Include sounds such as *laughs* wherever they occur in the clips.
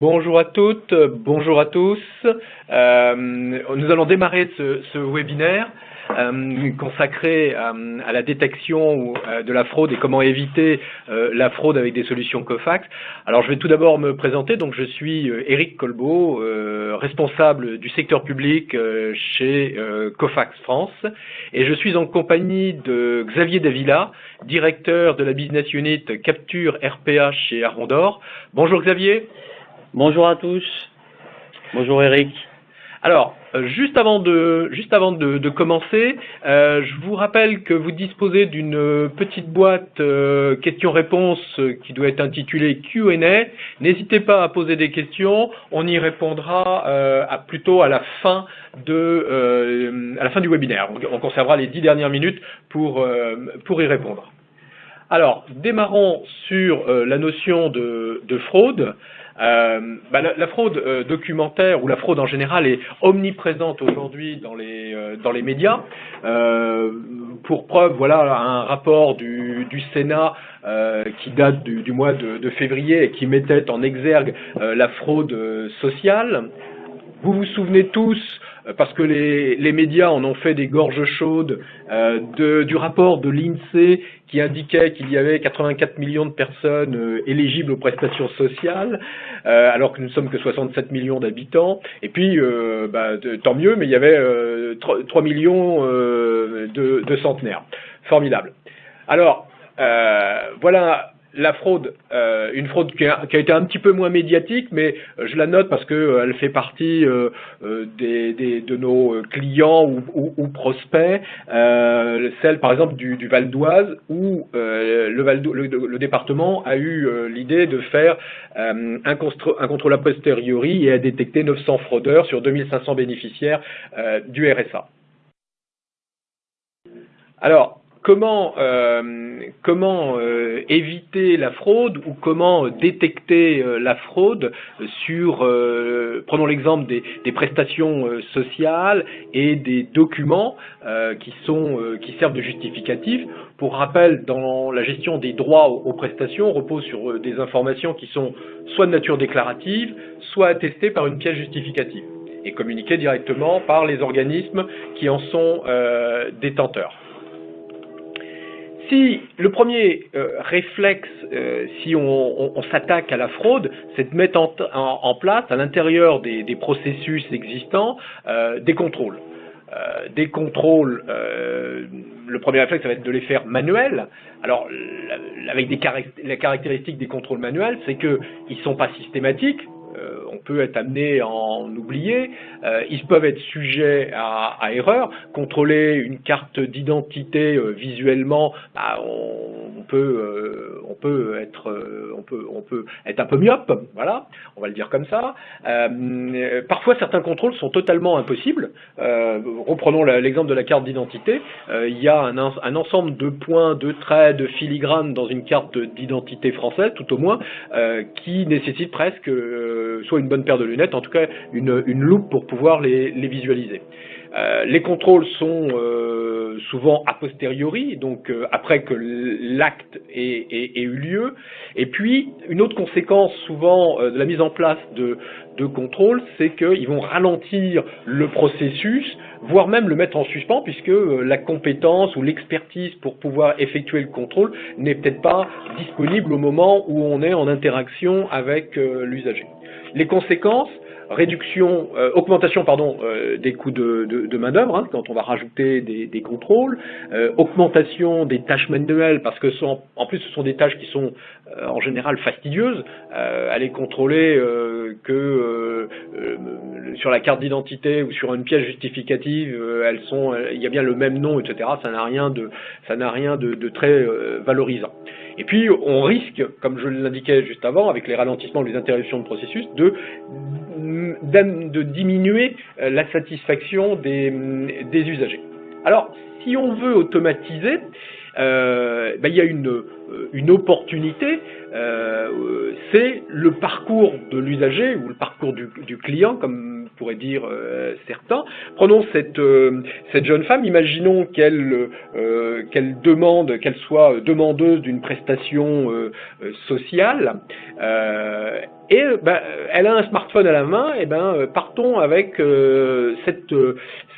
Bonjour à toutes, bonjour à tous. Euh, nous allons démarrer ce, webinaire euh, consacré à, à, la détection euh, de la fraude et comment éviter euh, la fraude avec des solutions COFAX. Alors je vais tout d'abord me présenter. Donc je suis Eric Colbeau, responsable du secteur public chez COFAX France, et je suis en compagnie de Xavier Davila, directeur de la business unit Capture RPA chez Arondor. Bonjour Xavier. Bonjour à tous. Bonjour Eric. Alors, euh, juste avant de, juste avant de, commencer, euh, je vous rappelle que vous disposez d'une petite boîte euh, questions-réponses qui doit être intitulée Q&A. N'hésitez pas à poser des questions, on y répondra euh, plutôt à la fin de, euh, à la fin du webinaire. On conservera les dix dernières minutes pour, pour y répondre. Alors, démarrons sur la notion de, de fraude. Euh, bah, la, fraude euh, documentaire ou la fraude en général est omniprésente aujourd'hui dans les euh, dans les médias. Euh, pour preuve, voilà un rapport du, Sénat euh, qui date du, du mois de, de, février et qui mettait en exergue la fraude sociale. Vous vous souvenez tous parce que les, les, médias en ont fait des gorges chaudes euh, de, du rapport de l'INSEE qui indiquait qu'il y avait 84 millions de personnes euh, éligibles aux prestations sociales, euh, alors que nous ne sommes que 67 millions d'habitants. Et puis, euh, bah, tant mieux, mais il y avait 3, 3, millions de, de, centenaires. Formidable. Alors, voilà la fraude, euh, une fraude qui a, qui a, été un petit peu moins médiatique, mais je la note parce qu'elle euh, fait partie euh, euh, des, des, de nos clients ou, ou, ou prospects, euh, celle par exemple du, du Val d'Oise, où le, Val le, le, département a eu l'idée de faire un, un, contrôle a posteriori et a détecté 900 fraudeurs sur 2500 bénéficiaires du RSA. Alors, comment, euh, euh, éviter la fraude ou comment détecter euh, la fraude sur, prenons l'exemple des, prestations sociales et des documents qui, sont, qui servent de justificatif. Pour rappel, dans la gestion des droits aux, aux prestations, repose sur des informations qui sont soit de nature déclarative, soit attestées par une pièce justificative et communiquées directement par les organismes qui en sont détenteurs. Si le premier euh, réflexe, euh, si on, s'attaque à la fraude, c'est de mettre en, place à l'intérieur des, processus existants euh, des contrôles. Des contrôles, le premier réflexe, ça va être de les faire manuels. Alors, avec des des contrôles manuels, c'est qu'ils ne sont pas systématiques, on peut être amené à en oublier. Euh, ils peuvent être sujets à, à erreur. Contrôler une carte d'identité euh, visuellement, on, peut, être, un peu myope. Voilà, on va le dire comme ça. parfois, certains contrôles sont totalement impossibles. reprenons l'exemple de la carte d'identité. il y a un, un, ensemble de points, de traits, de filigranes dans une carte d'identité française, tout au moins, qui nécessite presque soit une bonne paire de lunettes, en tout cas une, une loupe pour pouvoir les, visualiser. Euh, les contrôles sont euh, souvent a posteriori, donc euh, après que l'acte ait, eu lieu. Et puis, une autre conséquence souvent euh, de la mise en place de, de contrôles, c'est qu'ils vont ralentir le processus, voire même le mettre en suspens, puisque la compétence ou l'expertise pour pouvoir effectuer le contrôle n'est peut-être pas disponible au moment où on est en interaction avec l'usager. Les conséquences, réduction, euh, augmentation pardon, euh, des coûts de, de, main-d'œuvre, hein, quand on va rajouter des, des contrôles, euh, augmentation des tâches manuelles, parce que en plus ce sont des tâches qui sont en général fastidieuses. Euh, aller contrôler euh, que sur la carte d'identité ou sur une pièce justificative, elles sont, il y a bien le même nom, etc. Ça n'a rien de, ça n'a rien de, de très valorisant. Et puis, on risque, comme je l'indiquais juste avant, avec les ralentissements, les interruptions de processus, de, de diminuer la satisfaction des, des usagers. Alors, si on veut automatiser, euh, ben, il y a une, une opportunité, euh, c'est le parcours de l'usager ou le parcours du, client, comme pourraient dire certains. Prenons cette, cette jeune femme, imaginons qu'elle qu'elle demande, qu'elle soit demandeuse d'une prestation sociale, et ben, elle a un smartphone à la main, et ben partons avec cette,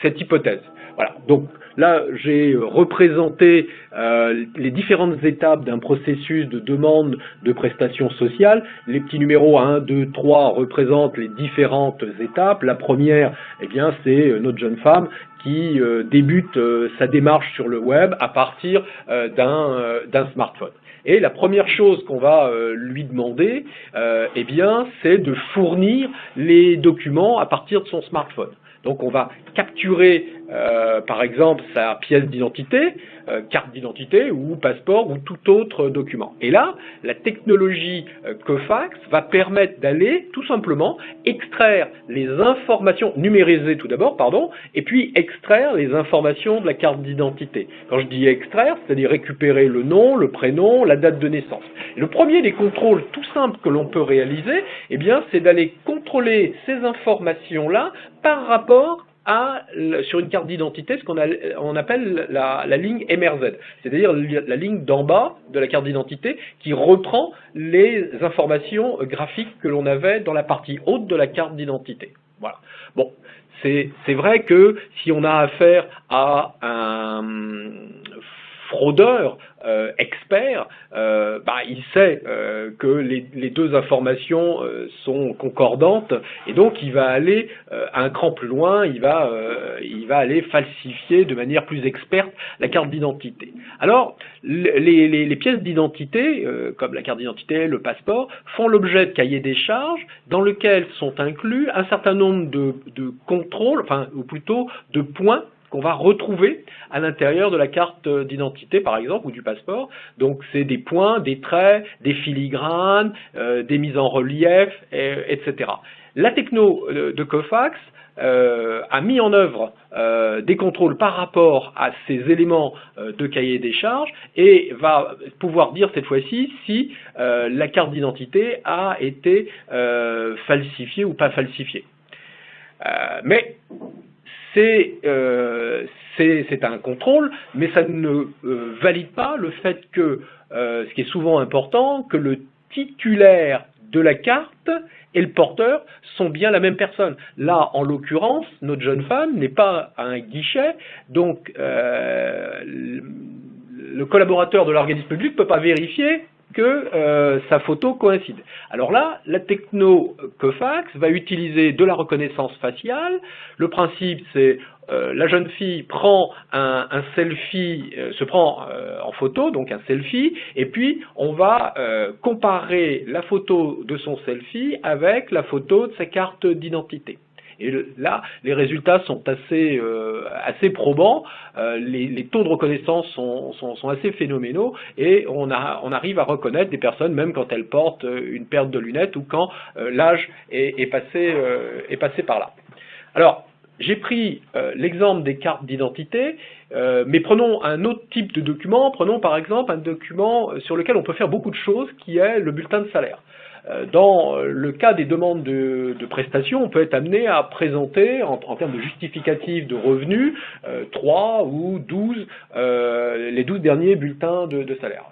cette hypothèse. Voilà. Donc là, j'ai représenté euh, les différentes étapes d'un processus de demande de prestations sociales. Les petits numéros 1, 2, 3 représentent les différentes étapes. La première, eh bien, c'est euh, notre jeune femme qui euh, débute sa démarche sur le web à partir d'un smartphone. Et la première chose qu'on va lui demander, eh bien, c'est de fournir les documents à partir de son smartphone. Donc on va capturer euh, par exemple sa pièce d'identité, euh, carte d'identité ou passeport ou tout autre document. Et là, la technologie euh, Cofax va permettre d'aller tout simplement extraire les informations, numériser tout d'abord, pardon, et puis extraire les informations de la carte d'identité. Quand je dis extraire, c'est-à-dire récupérer le nom, le prénom, la date de naissance. le premier des contrôles tout simples que l'on peut réaliser, eh bien, c'est d'aller contrôler ces informations-là par rapport sur une carte d'identité ce qu'on on appelle la, ligne MRZ, c'est-à-dire la ligne d'en bas de la carte d'identité qui reprend les informations graphiques que l'on avait dans la partie haute de la carte d'identité. Voilà. Bon, c'est vrai que si on a affaire à un fraudeur euh, expert, euh, bah, il sait euh, que les, deux informations sont concordantes et donc il va aller un cran plus loin, il va, il va aller falsifier de manière plus experte la carte d'identité. Alors, les, pièces d'identité, comme la carte d'identité, le passeport, font l'objet de cahiers des charges dans lesquels sont inclus un certain nombre de, de contrôles, enfin, ou plutôt de points qu'on va retrouver à l'intérieur de la carte d'identité, par exemple, ou du passeport. Donc, c'est des points, des traits, des filigranes, euh, des mises en relief, etc. La techno de Cofax euh, a mis en œuvre euh, des contrôles par rapport à ces éléments de cahier des charges et va pouvoir dire cette fois-ci si la carte d'identité a été falsifiée ou pas falsifiée. mais euh, c'est un contrôle, mais ça ne euh, valide pas le fait que, euh, ce qui est souvent important, que le titulaire de la carte et le porteur sont bien la même personne. Là, en l'occurrence, notre jeune femme n'est pas un guichet, donc le collaborateur de l'organisme public ne peut pas vérifier que euh, sa photo coïncide. Alors là, la techno Cofax va utiliser de la reconnaissance faciale. Le principe, c'est euh, la jeune fille prend un, selfie, euh, se prend en photo, donc un selfie, et puis on va comparer la photo de son selfie avec la photo de sa carte d'identité. Et là, les résultats sont assez, euh, probants, euh, les, taux de reconnaissance sont, assez phénoménaux, et on, arrive à reconnaître des personnes même quand elles portent euh, une paire de lunettes ou quand l'âge est passé par là. Alors, j'ai pris l'exemple des cartes d'identité, mais prenons un autre type de document, prenons par exemple un document sur lequel on peut faire beaucoup de choses, qui est le bulletin de salaire. Euh, dans le cas des demandes de, prestations, on peut être amené à présenter, en, termes de justificatifs de revenus, euh, 3 ou 12, euh, les 12 derniers bulletins de, salaire.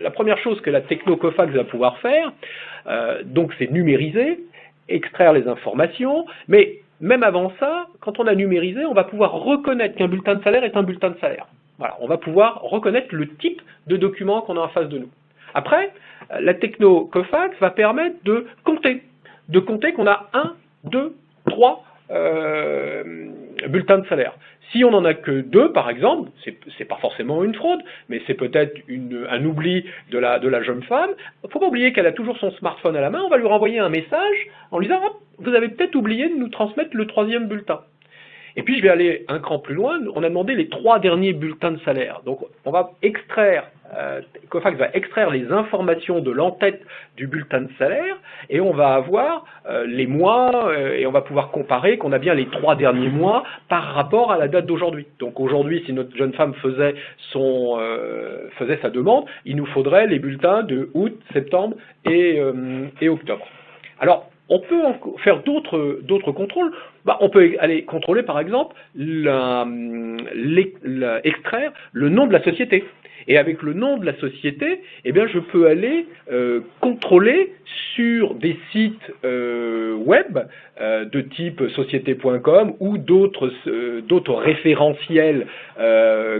la première chose que la technocofax va pouvoir faire, euh, donc c'est numériser, extraire les informations, mais même avant ça, quand on a numérisé, on va pouvoir reconnaître qu'un bulletin de salaire est un bulletin de salaire. Voilà, on va pouvoir reconnaître le type de document qu'on a en face de nous. Après, la techno Cofax va permettre de compter, de compter qu'on a un, deux, trois euh, bulletins de salaire. Si on n'en a que deux, par exemple, c'est pas forcément une fraude, mais c'est peut-être un oubli de la, de la jeune femme. Il ne faut pas oublier qu'elle a toujours son smartphone à la main. On va lui renvoyer un message en lui disant Vous avez peut-être oublié de nous transmettre le troisième bulletin. Et puis je vais aller un cran plus loin, on a demandé les trois derniers bulletins de salaire. Donc on va extraire, euh, Cofax va extraire les informations de l'entête du bulletin de salaire et on va avoir euh, les mois euh, et on va pouvoir comparer qu'on a bien les trois derniers mois par rapport à la date d'aujourd'hui. Donc aujourd'hui, si notre jeune femme faisait, son, faisait sa demande, il nous faudrait les bulletins de août, septembre et, et octobre. Alors, on peut faire d'autres contrôles. Bah, on peut aller contrôler, par exemple, extraire le nom de la société. Et avec le nom de la société, eh bien, je peux aller euh, contrôler sur des sites euh, web euh, de type société.com ou d'autres référentiels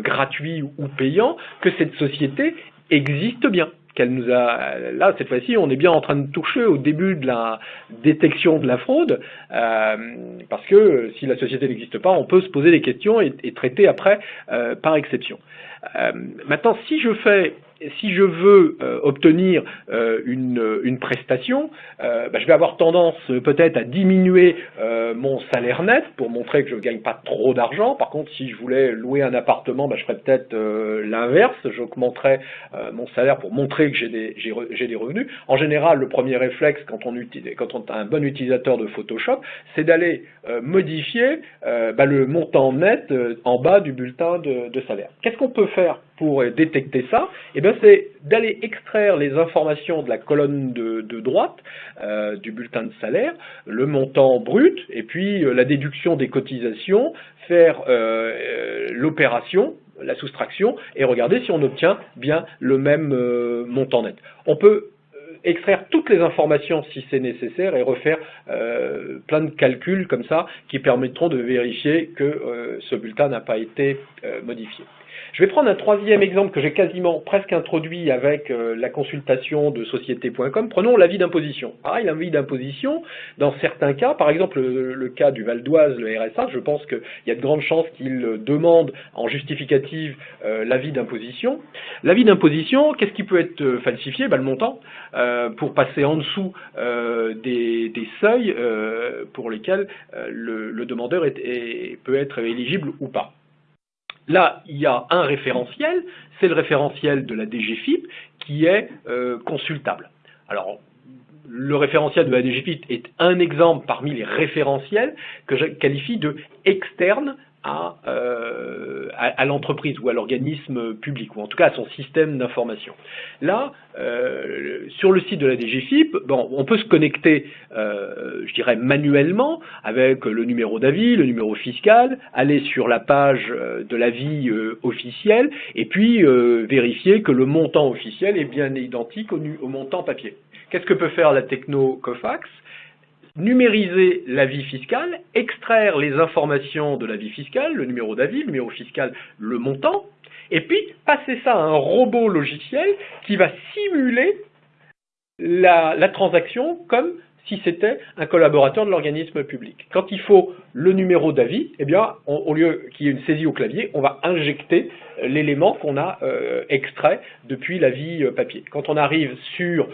gratuits ou payants que cette société existe bien qu'elle nous a là cette fois-ci on est bien en train de toucher au début de la détection de la fraude parce que si la société n'existe pas on peut se poser des questions et, traiter après par exception. Euh, maintenant, si je fais si je veux euh, obtenir euh, une, prestation, bah, je vais avoir tendance peut-être à diminuer mon salaire net pour montrer que je ne gagne pas trop d'argent. Par contre, si je voulais louer un appartement, bah, je ferais peut-être l'inverse. J'augmenterais mon salaire pour montrer que j'ai des, des, revenus. En général, le premier réflexe quand on, utilise, quand on est un bon utilisateur de Photoshop, c'est d'aller modifier bah, le montant net en bas du bulletin de, de salaire. Qu'est-ce qu'on peut faire pour détecter ça eh bien, c'est d'aller extraire les informations de la colonne de, droite euh, du bulletin de salaire, le montant brut, et puis euh, la déduction des cotisations, faire euh, l'opération, la soustraction, et regarder si on obtient bien le même montant net. On peut extraire toutes les informations si c'est nécessaire et refaire plein de calculs comme ça qui permettront de vérifier que ce bulletin n'a pas été modifié. Je vais prendre un troisième exemple que j'ai quasiment presque introduit avec euh, la consultation de société.com. Prenons l'avis d'imposition. Pareil, l'avis d'imposition, dans certains cas, par exemple le, cas du Val d'Oise, le RSA, je pense qu'il y a de grandes chances qu'il demande en justificative euh, l'avis d'imposition. L'avis d'imposition, qu'est-ce qui peut être euh, falsifié? Ben, Le montant, pour passer en dessous des, seuils pour lesquels le, demandeur peut être éligible ou pas. Là, il y a un référentiel, c'est le référentiel de la DGFIP qui est euh, consultable. Alors, le référentiel de la DGFIP est un exemple parmi les référentiels que je qualifie de externe euh, à, à, l'entreprise ou à l'organisme public, ou en tout cas à son système d'information. Là, euh, sur le site de la DGFIP, bon, on peut se connecter, euh, je dirais, manuellement avec le numéro d'avis, le numéro fiscal, aller sur la page de l'avis officiel, et puis vérifier que le montant officiel est bien identique au, au montant papier. Qu'est-ce que peut faire la techno COFAX? Numériser l'avis fiscal, extraire les informations de l'avis fiscal, le numéro d'avis, le numéro fiscal, le montant, et puis passer ça à un robot logiciel qui va simuler la, transaction comme si c'était un collaborateur de l'organisme public. Quand il faut le numéro d'avis, eh bien, au lieu qu'il y ait une saisie au clavier, on va injecter l'élément qu'on a euh, extrait depuis l'avis euh, papier. Quand on arrive sur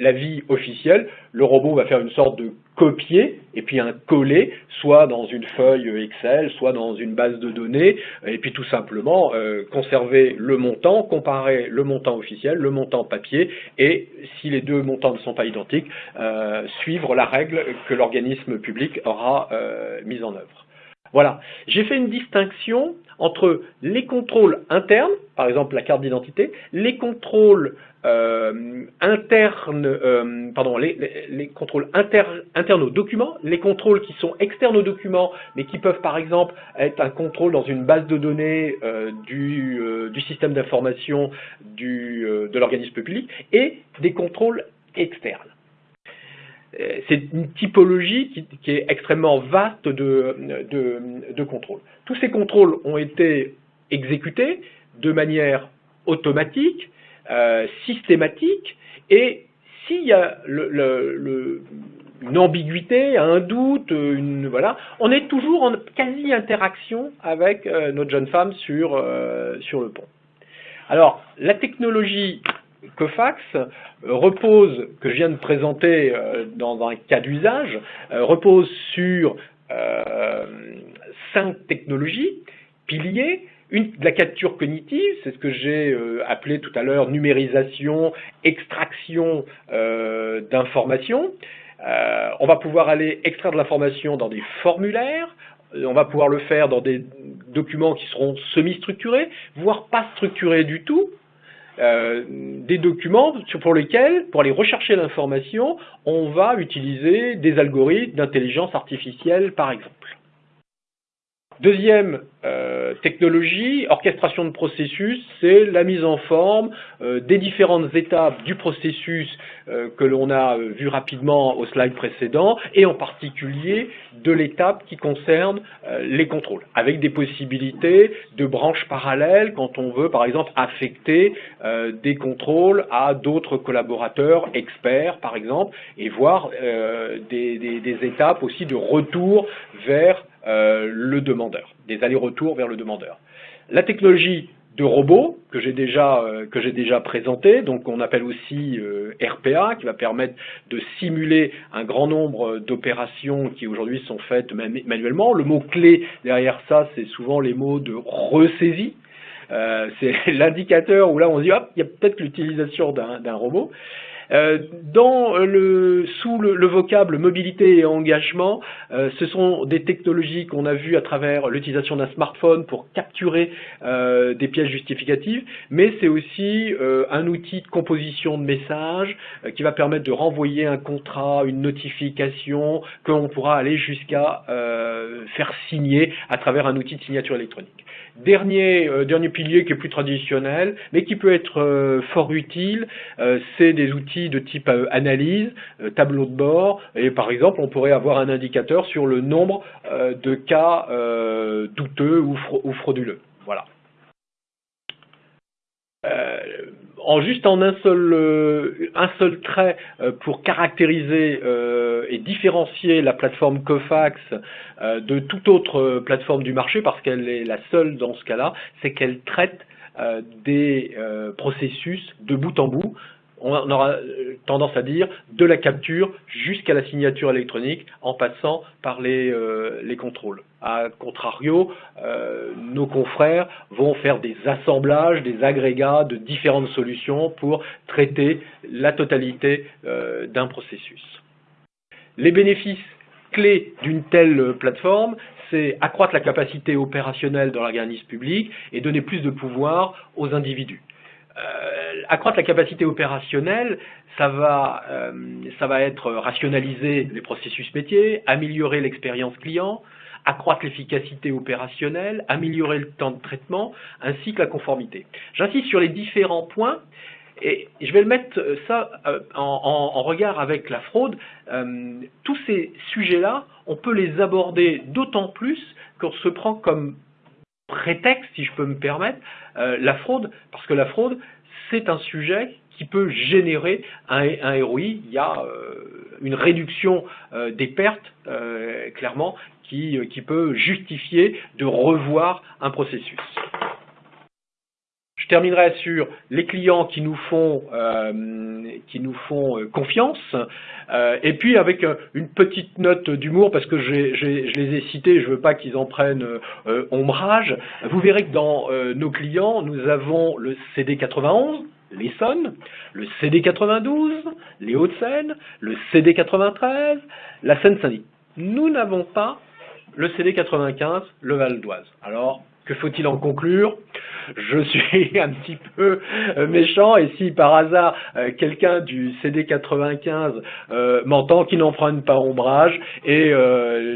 l'avis officiel, le robot va faire une sorte de copier et puis un coller, soit dans une feuille Excel, soit dans une base de données, et puis tout simplement euh, conserver le montant, comparer le montant officiel, le montant papier, et si les deux montants ne sont pas identiques, euh, suivre la règle que l'organisme public aura euh, mise en œuvre. Voilà, j'ai fait une distinction entre les contrôles internes, par exemple la carte d'identité, les contrôles euh, internes, euh, pardon, les, contrôles internes aux documents, les contrôles qui sont externes aux documents, mais qui peuvent par exemple être un contrôle dans une base de données euh, du, du, système d'information de l'organisme public, et des contrôles externes. Euh, c'est une typologie qui, est extrêmement vaste de, contrôles. Tous ces contrôles ont été exécutés de manière automatique, euh, systématique, et s'il y a une ambiguïté, un doute, voilà, on est toujours en quasi-interaction avec euh, notre jeune femme sur, sur le pont. Alors, la technologie Cofax euh, repose, que je viens de présenter euh, dans un cas d'usage, euh, repose sur cinq technologies, piliers, une, la capture cognitive, c'est ce que j'ai appelé tout à l'heure numérisation, extraction d'informations. on va pouvoir aller extraire de l'information dans des formulaires, on va pouvoir le faire dans des documents qui seront semi-structurés, voire pas structurés du tout, euh, des documents pour lesquels, pour aller rechercher l'information, on va utiliser des algorithmes d'intelligence artificielle, par exemple. Deuxième euh, technologie, orchestration de processus, c'est la mise en forme euh, des différentes étapes du processus euh, que l'on a vu rapidement au slide précédent, et en particulier de l'étape qui concerne les contrôles, avec des possibilités de branches parallèles quand on veut par exemple affecter des contrôles à d'autres collaborateurs experts par exemple, et voir des, étapes aussi de retour vers euh, le demandeur, des allers-retours vers le demandeur. La technologie de robot que j'ai déjà euh, que j'ai déjà présenté, donc on appelle aussi euh, RPA, qui va permettre de simuler un grand nombre d'opérations qui aujourd'hui sont faites manuellement. Le mot clé derrière ça, c'est souvent les mots de ressaisie. c'est *laughs* l'indicateur où là on se dit hop, il y a peut-être l'utilisation d'un robot. Euh, dans le, sous le, vocable mobilité et engagement, euh, ce sont des technologies qu'on a vues à travers l'utilisation d'un smartphone pour capturer euh, des pièces justificatives, mais c'est aussi un outil de composition de messages qui va permettre de renvoyer un contrat, une notification, qu'on pourra aller jusqu'à faire signer à travers un outil de signature électronique. Dernier, dernier pilier qui est plus traditionnel, mais qui peut être fort utile, c'est des outils de type euh, analyse, euh, tableau de bord, et par exemple, on pourrait avoir un indicateur sur le nombre euh, de cas douteux ou, frauduleux. Voilà. En juste en un seul, un seul trait pour caractériser et différencier la plateforme Cofax de toute autre plateforme du marché, parce qu'elle est la seule dans ce cas-là, c'est qu'elle traite des processus de bout en bout, on aura euh, tendance à dire de la capture jusqu'à la signature électronique en passant par les, euh, contrôles. A contrario, euh, nos confrères vont faire des assemblages, des agrégats de différentes solutions pour traiter la totalité d'un processus. Les bénéfices clés d'une telle plateforme, c'est accroître la capacité opérationnelle dans l'organisme public et donner plus de pouvoir aux individus. Euh, accroître la capacité opérationnelle, ça va, euh, ça va être rationaliser les processus métiers, améliorer l'expérience client, accroître l'efficacité opérationnelle, améliorer le temps de traitement, ainsi que la conformité. J'insiste sur les différents points et je vais le mettre euh, ça en, en regard avec la fraude. tous ces sujets-là, on peut les aborder d'autant plus qu'on se prend comme prétexte, si je peux me permettre, euh, la fraude, parce que la fraude, c'est un sujet qui peut générer un, un. Il y a euh, une réduction euh, des pertes, clairement, qui peut justifier de revoir un processus. Je terminerai sur les clients qui nous font, euh, qui nous font euh, confiance. Euh, et puis avec une petite note d'humour, parce que je les ai cités, je ne veux pas qu'ils en prennent ombrage. Vous verrez que dans nos clients, nous avons le CD91, l'Essonne, le CD92, les Hauts-de-Seine, le CD93, la Seine-Saint-Denis. Nous n'avons pas le CD95, le Val d'Oise. Alors, que faut-il en conclure? Je suis *laughs* un petit peu euh, méchant et si par hasard euh, quelqu'un du CD95 euh, m'entend, qu'il n'en prenne pas ombrage et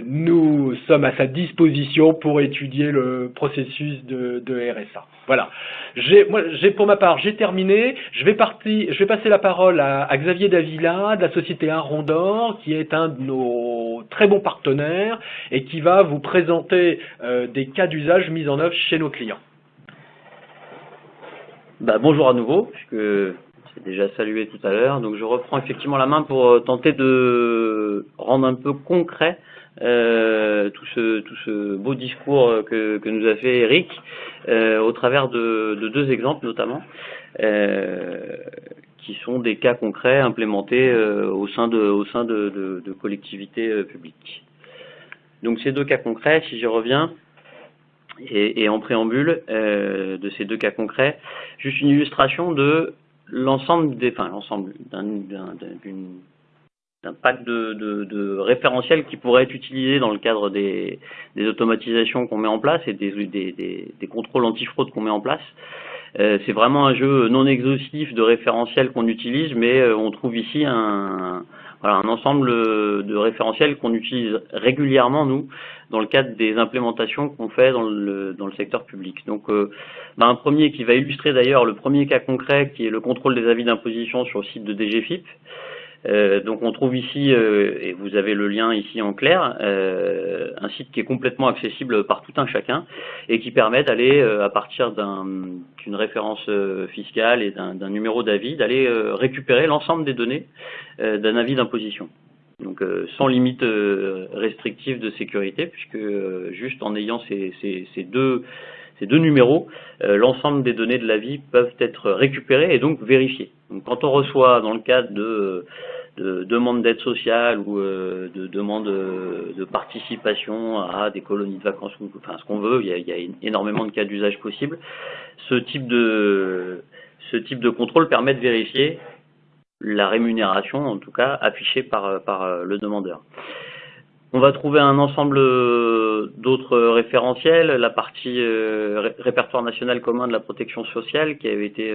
nous sommes à sa disposition pour étudier le processus de, RSA. Voilà. Moi, pour ma part, j'ai terminé. Je vais, partir, je vais passer la parole à, Xavier Davila de la société Arondor, qui est un de nos très bons partenaires et qui va vous présenter des cas d'usage mis en chez nos clients bah, Bonjour à nouveau, puisque c'est déjà salué tout à l'heure. Donc je reprends effectivement la main pour euh, tenter de rendre un peu concret euh, tout, ce, beau discours que, que nous a fait Eric euh, au travers de, deux exemples notamment. qui sont des cas concrets implémentés au sein de, au sein de, de collectivités publiques. Donc ces deux cas concrets, si j'y reviens, et, en préambule euh, de ces deux cas concrets, juste une illustration de l'ensemble des, enfin l'ensemble d'un pack de, de, référentiels qui pourrait être utilisé dans le cadre des, automatisations qu'on met en place et des, des, des contrôles antifraude qu'on met en place. c'est vraiment un jeu non exhaustif de référentiels qu'on utilise, mais on trouve ici un, voilà, un ensemble de référentiels qu'on utilise régulièrement, nous, dans le cadre des implémentations qu'on fait dans le, dans le secteur public. Donc, euh, bah, un premier qui va illustrer d'ailleurs le premier cas concret, qui est le contrôle des avis d'imposition sur le site de DGFIP. Euh, donc on trouve ici, euh, et vous avez le lien ici en clair, euh, un site qui est complètement accessible par tout un chacun et qui permet d'aller, à partir d'une référence fiscale et d'un numéro d'avis, d'aller récupérer l'ensemble des données d'un avis d'imposition. Donc sans limite restrictive de sécurité, puisque juste en ayant ces, deux numéros, l'ensemble des données de l'avis peuvent être récupérées et donc vérifiées. Donc, quand on reçoit, dans le cadre de de demande d'aide sociale ou euh, de demande de participation à des colonies de vacances, enfin ce qu'on veut, il y, a, énormément de cas d'usage possibles. Ce type de ce type de contrôle permet de vérifier la rémunération, en tout cas affichée par, par le demandeur. On va trouver un ensemble euh, d'autres référentiels, la partie euh, répertoire national commun de la protection sociale qui avait été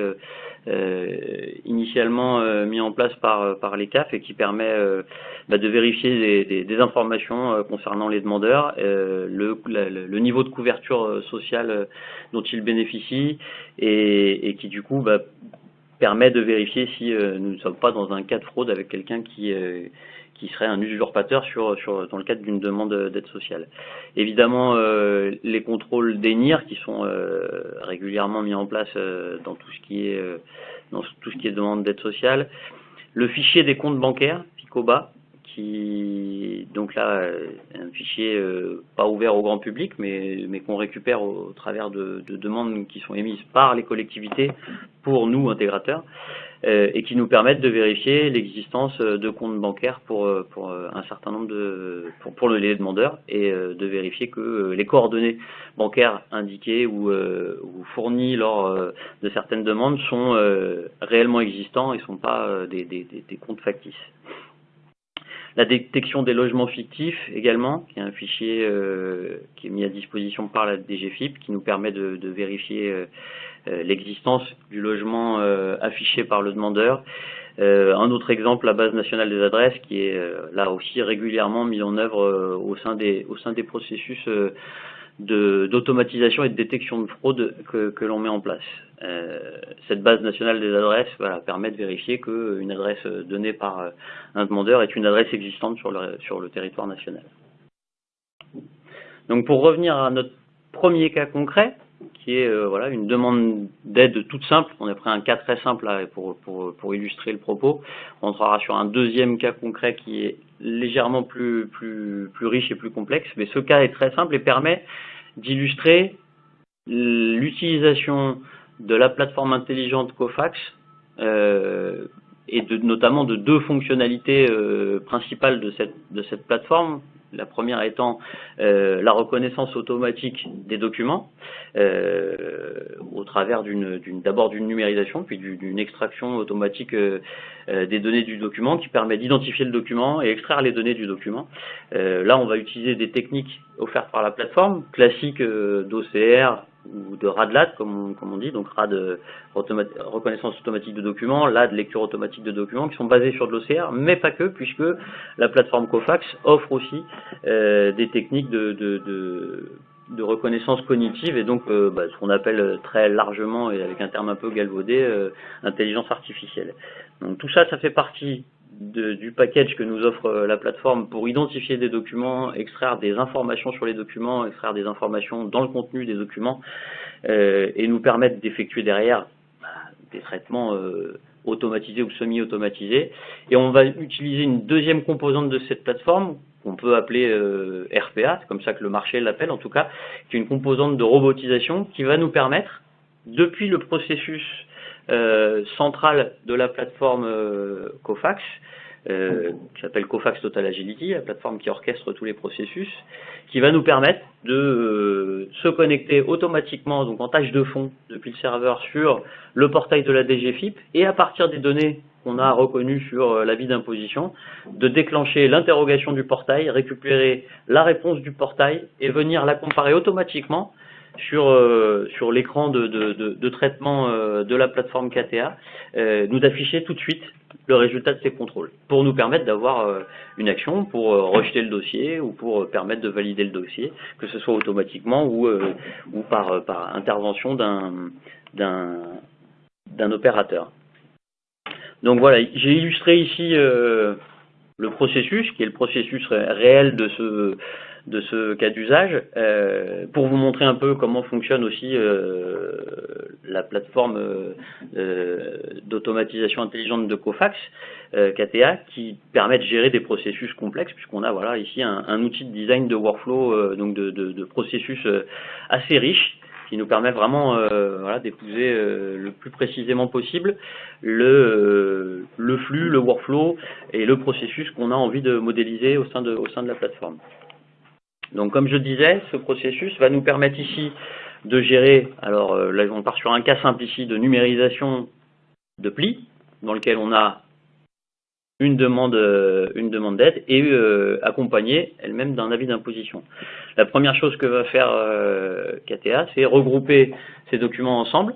euh, initialement mis en place par, par les CAF et qui permet bah, de vérifier des, informations concernant les demandeurs, le, niveau de couverture sociale dont ils bénéficient et, qui du coup bah, permet de vérifier si nous ne sommes pas dans un cas de fraude avec quelqu'un qui qui serait un usurpateur sur, sur, dans le cadre d'une demande d'aide sociale. Évidemment, euh, les contrôles d'ENIR qui sont euh, régulièrement mis en place euh, dans tout ce qui est dans tout ce qui est demande d'aide sociale, le fichier des comptes bancaires, FICOBA, qui donc là un fichier pas ouvert au grand public, mais, qu'on récupère au, travers de, de, demandes qui sont émises par les collectivités pour nous intégrateurs. Euh, et qui nous permettent de vérifier l'existence euh, de comptes bancaires pour, euh, un certain nombre de pour, les demandeurs et de vérifier que les coordonnées bancaires indiquées ou, ou fournies lors de certaines demandes sont réellement existants et ne sont pas des comptes factices. La détection des logements fictifs également, qui est un fichier qui est mis à disposition par la DGFIP, qui nous permet de, de vérifier euh, l'existence du logement euh, affiché par le demandeur. Euh, un autre exemple, la base nationale des adresses, qui est là aussi régulièrement mise en œuvre au sein des au sein des processus d'automatisation et de détection de fraude que, l'on met en place. Euh, cette base nationale des adresses permet de vérifier qu'une adresse donnée par un demandeur est une adresse existante sur le, territoire national. Donc pour revenir à notre premier cas concret, qui est euh, voilà une demande d'aide toute simple. On a pris un cas très simple là, pour, pour, illustrer le propos. On entrera sur un deuxième cas concret qui est légèrement plus, plus, plus riche et plus complexe, mais ce cas est très simple et permet d'illustrer l'utilisation de la plateforme intelligente Cofax euh, et notamment de deux fonctionnalités euh, principales de cette plateforme la première étant euh, la reconnaissance automatique des documents, euh, au travers d'abord d'une numérisation, puis d'une extraction automatique euh, des données du document qui permet d'identifier le document et extraire les données du document. là, on va utiliser des techniques offertes par la plateforme, classiques d'OCR, ou de RADLAT, comme on, comme on dit, donc RAD reconnaissance automatique de documents, LAD lecture automatique de documents, qui sont basés sur de l'OCR, mais pas que, puisque la plateforme Cofax offre aussi euh, des techniques de, de, de, de, reconnaissance cognitive, et donc euh, bah, ce qu'on appelle très largement, et avec un terme un peu galvaudé, euh, intelligence artificielle. Donc tout ça, ça fait partie du package que nous offre euh, la plateforme pour identifier des documents, extraire des informations sur les documents, extraire des informations dans le contenu des documents euh, et nous permettre d'effectuer derrière bah, des traitements euh, automatisés ou semi-automatisés. Et on va utiliser une deuxième composante de cette plateforme qu'on peut appeler RPA, c'est comme ça que le marché l'appelle en tout cas, qui est une composante de robotisation qui va nous permettre, depuis le processus euh, centrale de la plateforme euh, Cofax, euh, qui s'appelle Cofax Total Agility, la plateforme qui orchestre tous les processus, qui va nous permettre de se connecter automatiquement, donc en tâche de fond, depuis le serveur sur le portail de la DGFIP, et à partir des données qu'on a reconnues sur l'avis d'imposition, de déclencher l'interrogation du portail, récupérer la réponse du portail et venir la comparer automatiquement sur, sur l'écran de, de, de, traitement de la plateforme KTA, nous afficher tout de suite le résultat de ces contrôles, pour nous permettre d'avoir une action, pour rejeter le dossier ou pour permettre de valider le dossier, que ce soit automatiquement ou, ou par, par intervention d'un opérateur. Donc voilà, j'ai illustré ici euh, le processus, qui est le processus réel de ce, de ce cas d'usage, euh, pour vous montrer un peu comment fonctionne aussi euh, la plateforme d'automatisation intelligente de Cofax, KTA, qui permet de gérer des processus complexes, puisqu'on a voilà ici un, outil de design de workflow, donc de, processus assez riche, qui nous permet vraiment euh, voilà, d'épouser euh, le plus précisément possible le, euh, le flux, le workflow et le processus qu'on a envie de modéliser au sein de, au sein de la plateforme. Donc comme je disais, ce processus va nous permettre ici de gérer, alors là on part sur un cas simple ici de numérisation de plis, dans lequel on a une demande, euh, une demande d'aide et euh, accompagnée elle-même d'un avis d'imposition. La première chose que va faire euh, KTA, c'est regrouper ces documents ensemble.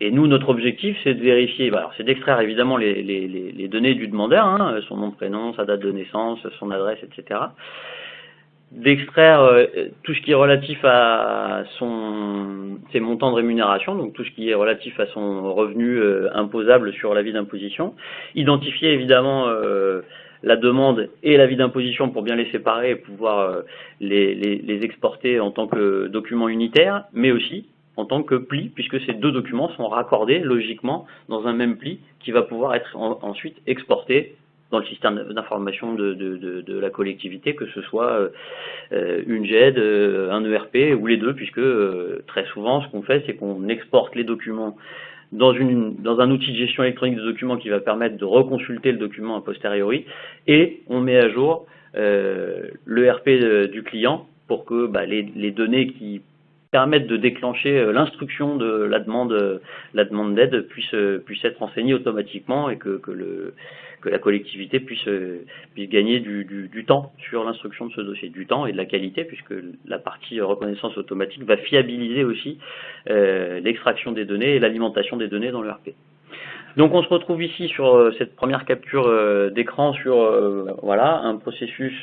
Et nous, notre objectif, c'est de vérifier, bah, c'est d'extraire évidemment les, les, données du demandeur, hein, son nom, prénom, sa date de naissance, son adresse, etc d'extraire euh, tout ce qui est relatif à son ses montants de rémunération, donc tout ce qui est relatif à son revenu euh, imposable sur l'avis d'imposition, identifier évidemment euh, la demande et l'avis d'imposition pour bien les séparer et pouvoir les, les, les, exporter en tant que documents unitaires, mais aussi en tant que pli, puisque ces deux documents sont raccordés logiquement dans un même pli qui va pouvoir être ensuite exporté dans le système d'information de, de, de, la collectivité, que ce soit euh, une GED, euh, un ERP ou les deux, puisque euh, très souvent ce qu'on fait, c'est qu'on exporte les documents dans, une, dans un outil de gestion électronique de documents qui va permettre de reconsulter le document a posteriori, et on met à jour l'ERP du client pour que bah, les, les données qui permettent de déclencher l'instruction de la demande, la demande d'aide puisse, puisse être enseignée automatiquement et que, que le, que la collectivité puisse, euh, puisse gagner du, du, temps sur l'instruction de ce dossier, du temps et de la qualité, puisque la partie reconnaissance automatique va fiabiliser aussi euh, l'extraction des données et l'alimentation des données dans le RP. Donc on se retrouve ici sur euh, cette première capture d'écran sur voilà un processus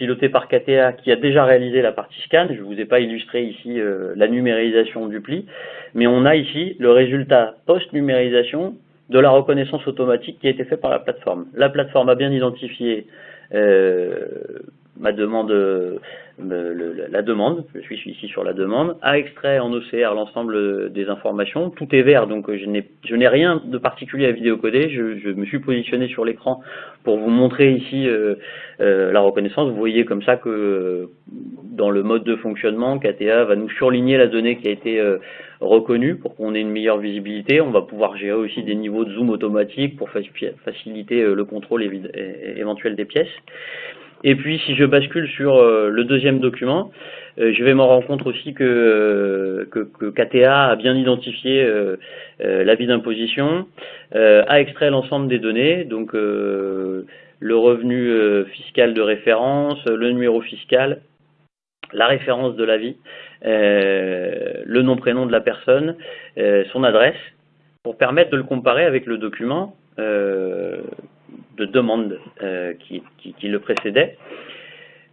piloté par KTA qui a déjà réalisé la partie scan. Je ne vous ai pas illustré ici la numérisation du pli, mais on a ici le résultat post-numérisation de la reconnaissance automatique qui a été faite par la plateforme. La plateforme a bien identifié euh, ma demande, euh, la demande, je suis ici sur la demande, a extrait en OCR l'ensemble des informations, tout est vert, donc je n'ai rien de particulier à vidéocoder, je, je me suis positionné sur l'écran pour vous montrer ici euh, la reconnaissance, vous voyez comme ça que dans le mode de fonctionnement, KTA va nous surligner la donnée qui a été reconnu pour qu'on ait une meilleure visibilité. On va pouvoir gérer aussi des niveaux de zoom automatique pour faciliter euh, le contrôle éventuel des pièces. Et puis si je bascule sur euh, le deuxième document, euh, je vais me rendre compte aussi que, que, KTA a bien identifié l'avis d'imposition, a extrait l'ensemble des données, donc le revenu fiscal de référence, le numéro fiscal, la référence de l'avis, euh, le nom prénom de la personne, euh, son adresse, pour permettre de le comparer avec le document euh, de demande qui, le précédait.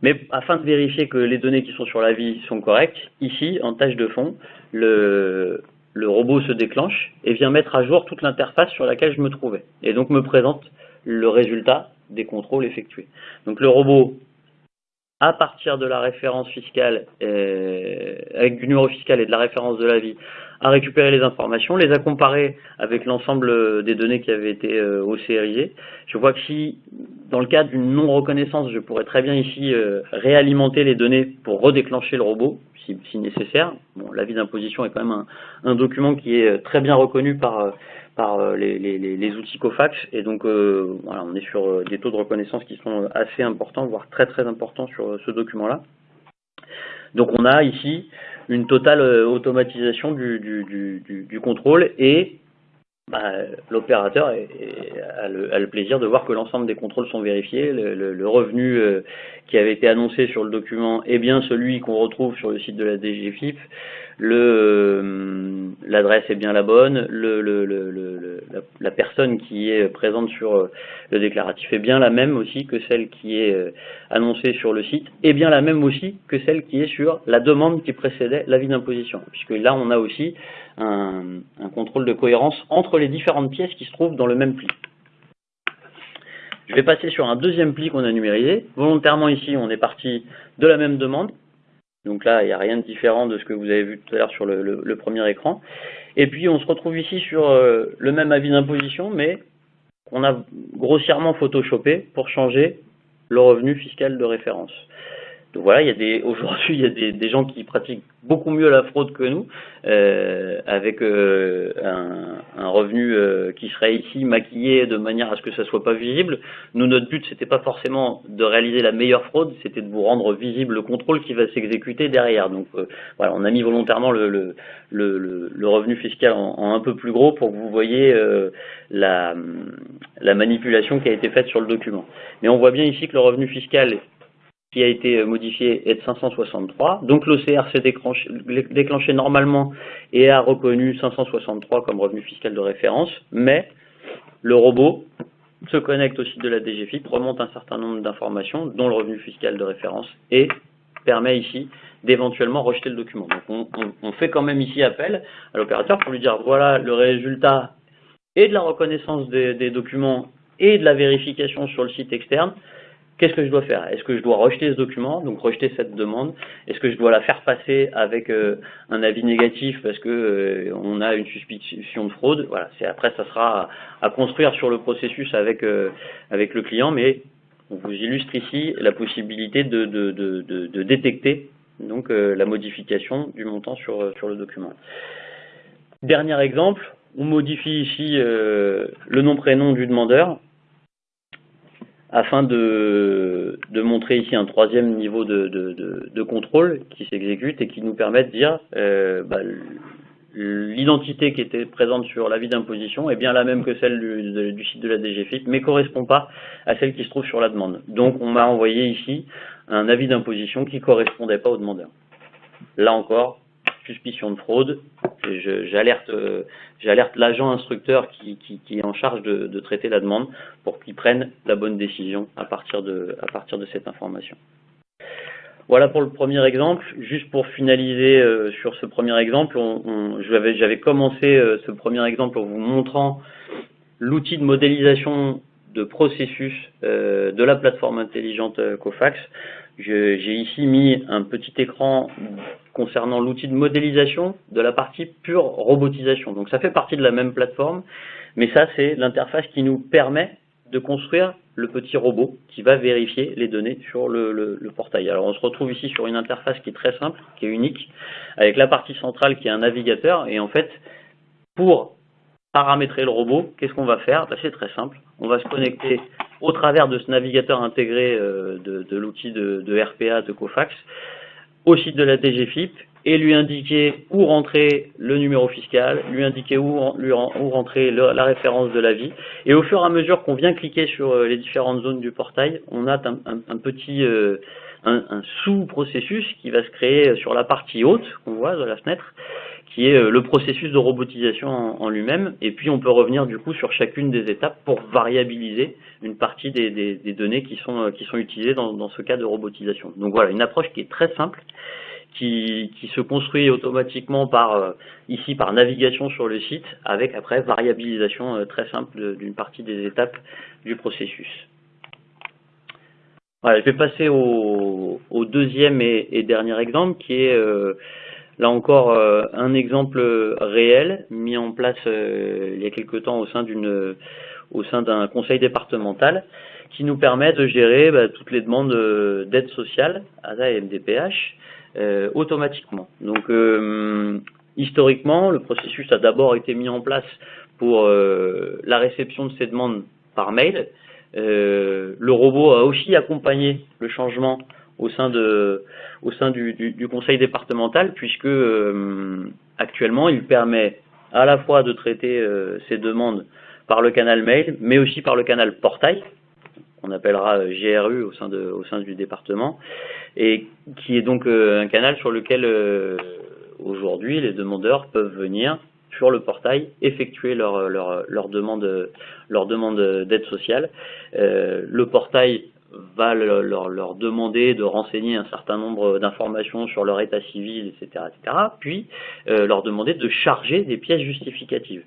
Mais afin de vérifier que les données qui sont sur l'avis sont correctes, ici, en tâche de fond, le, robot se déclenche et vient mettre à jour toute l'interface sur laquelle je me trouvais. Et donc me présente le résultat des contrôles effectués. Donc le robot à partir de la référence fiscale, euh, avec du numéro fiscal et de la référence de la vie, à récupérer les informations, les a comparées avec l'ensemble des données qui avaient été euh, OCRisées. Je vois que si, dans le cadre d'une non-reconnaissance, je pourrais très bien ici euh, réalimenter les données pour redéclencher le robot, si, si nécessaire. Bon, l'avis d'imposition est quand même un, un, document qui est très bien reconnu par par euh, les, outils COFAX. Et donc, euh, voilà, on est sur euh, des taux de reconnaissance qui sont assez importants, voire très très importants sur ce document-là. Donc, on a ici une totale automatisation du, du, contrôle et bah, l'opérateur a, le plaisir de voir que l'ensemble des contrôles sont vérifiés, le, revenu euh, qui avait été annoncé sur le document est bien celui qu'on retrouve sur le site de la DGFIP, euh, l'adresse est bien la bonne, le, la, la, personne qui est présente sur euh, le déclaratif est bien la même aussi que celle qui est annoncée sur le site, et bien la même aussi que celle qui est sur la demande qui précédait l'avis d'imposition, puisque là on a aussi un, contrôle de cohérence entre les différentes pièces qui se trouvent dans le même pli. Je vais passer sur un deuxième pli qu'on a numérisé. Volontairement ici, on est parti de la même demande. Donc là, il n'y a rien de différent de ce que vous avez vu tout à l'heure sur le, premier écran. Et puis, on se retrouve ici sur euh, le même avis d'imposition, mais qu'on a grossièrement photoshopé pour changer le revenu fiscal de référence. Donc voilà, il y a des aujourd'hui il y a des, des, gens qui pratiquent beaucoup mieux la fraude que nous, euh, avec euh, un, un, revenu euh, qui serait ici maquillé de manière à ce que ça soit pas visible. Nous, notre but c'était pas forcément de réaliser la meilleure fraude, c'était de vous rendre visible le contrôle qui va s'exécuter derrière. Donc euh, voilà, on a mis volontairement le, le, le, le revenu fiscal en, en, un peu plus gros pour que vous voyez euh, la, la manipulation qui a été faite sur le document. Mais on voit bien ici que le revenu fiscal a été modifié est de 563. Donc l'OCR s'est déclenché, normalement et a reconnu 563 comme revenu fiscal de référence, mais le robot se connecte au site de la DGFIP, remonte un certain nombre d'informations, dont le revenu fiscal de référence, et permet ici d'éventuellement rejeter le document. Donc on, fait quand même ici appel à l'opérateur pour lui dire voilà le résultat et de la reconnaissance des documents et de la vérification sur le site externe Qu'est-ce que je dois faire? Est-ce que je dois rejeter ce document, donc rejeter cette demande? Est-ce que je dois la faire passer avec euh, un avis négatif parce que euh, on a une suspicion de fraude? Voilà, c'est après ça sera à, construire sur le processus avec euh, avec le client, mais on vous illustre ici la possibilité de, de, de, de détecter donc la modification du montant sur sur le document. Dernier exemple, on modifie ici le nom prénom du demandeur afin de, de, montrer ici un troisième niveau de, de, de contrôle qui s'exécute et qui nous permet de dire euh, bah, l'identité qui était présente sur l'avis d'imposition est bien la même que celle du, du, site de la DGFIP, mais correspond pas à celle qui se trouve sur la demande. Donc on m'a envoyé ici un avis d'imposition qui correspondait pas au demandeur. Là encore, suspicion de fraude, j'alerte euh, j'alerte l'agent instructeur qui, est en charge de, de traiter la demande pour qu'il prenne la bonne décision à partir de, à partir de cette information. Voilà pour le premier exemple. Juste pour finaliser euh, sur ce premier exemple, j'avais commencé euh, ce premier exemple en vous montrant l'outil de modélisation de processus de la plateforme intelligente Cofax. J'ai ici mis un petit écran concernant l'outil de modélisation de la partie pure robotisation. Donc ça fait partie de la même plateforme, mais ça c'est l'interface qui nous permet de construire le petit robot qui va vérifier les données sur le, portail. Alors on se retrouve ici sur une interface qui est très simple, qui est unique, avec la partie centrale qui est un navigateur, et en fait, pour paramétrer le robot, qu'est-ce qu'on va faire? Ben, C'est très simple, on va se connecter au travers de ce navigateur intégré euh, de, l'outil de, RPA de Cofax au site de la DGFIP et lui indiquer où rentrer le numéro fiscal, lui indiquer où, rentrer la référence de l'avis. Et au fur et à mesure qu'on vient cliquer sur euh, les différentes zones du portail, on a un, petit euh, un sous-processus qui va se créer sur la partie haute qu'on voit de la fenêtre qui est euh, le processus de robotisation en, lui-même. Et puis on peut revenir du coup sur chacune des étapes pour variabiliser une partie des, données qui sont, euh, qui sont utilisées dans, ce cas de robotisation. Donc voilà, une approche qui est très simple, qui, se construit automatiquement par euh, ici par navigation sur le site, avec après variabilisation très simple d'une partie des étapes du processus. Voilà, je vais passer au, deuxième et, dernier exemple qui est Là encore, euh, un exemple réel mis en place euh, il y a quelque temps au sein d'une au sein d'un conseil départemental qui nous permet de gérer bah, toutes les demandes euh, d'aide sociale, ASA et MDPH, automatiquement. Donc, historiquement, le processus a d'abord été mis en place pour la réception de ces demandes par mail. Le robot a aussi accompagné le changement au sein, du, conseil départemental, puisque euh, actuellement il permet à la fois de traiter ces demandes par le canal mail, mais aussi par le canal portail, qu'on appellera GRU sein, de, au sein du département, et qui est donc un canal sur lequel aujourd'hui les demandeurs peuvent venir sur le portail, effectuer leur, leur, leur demande, leur demande d'aide sociale. Euh, le portail va leur, demander de renseigner un certain nombre d'informations sur leur état civil, etc., etc., puis euh, leur demander de charger des pièces justificatives.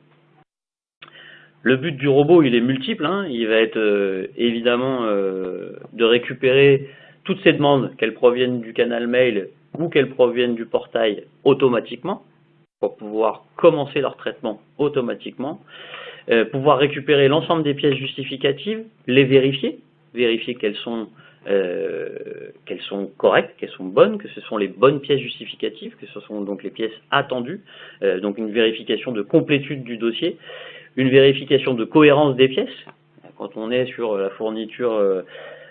Le but du robot, il est multiple. Hein. Il va être euh, évidemment de récupérer toutes ces demandes, qu'elles proviennent du canal mail ou qu'elles proviennent du portail automatiquement, pour pouvoir commencer leur traitement automatiquement, euh, pouvoir récupérer l'ensemble des pièces justificatives, les vérifier, vérifier qu'elles sont, euh, qu'elles sont correctes, qu'elles sont bonnes, que ce sont les bonnes pièces justificatives, que ce sont donc les pièces attendues, euh, donc une vérification de complétude du dossier, une vérification de cohérence des pièces. Quand on est sur la fourniture euh,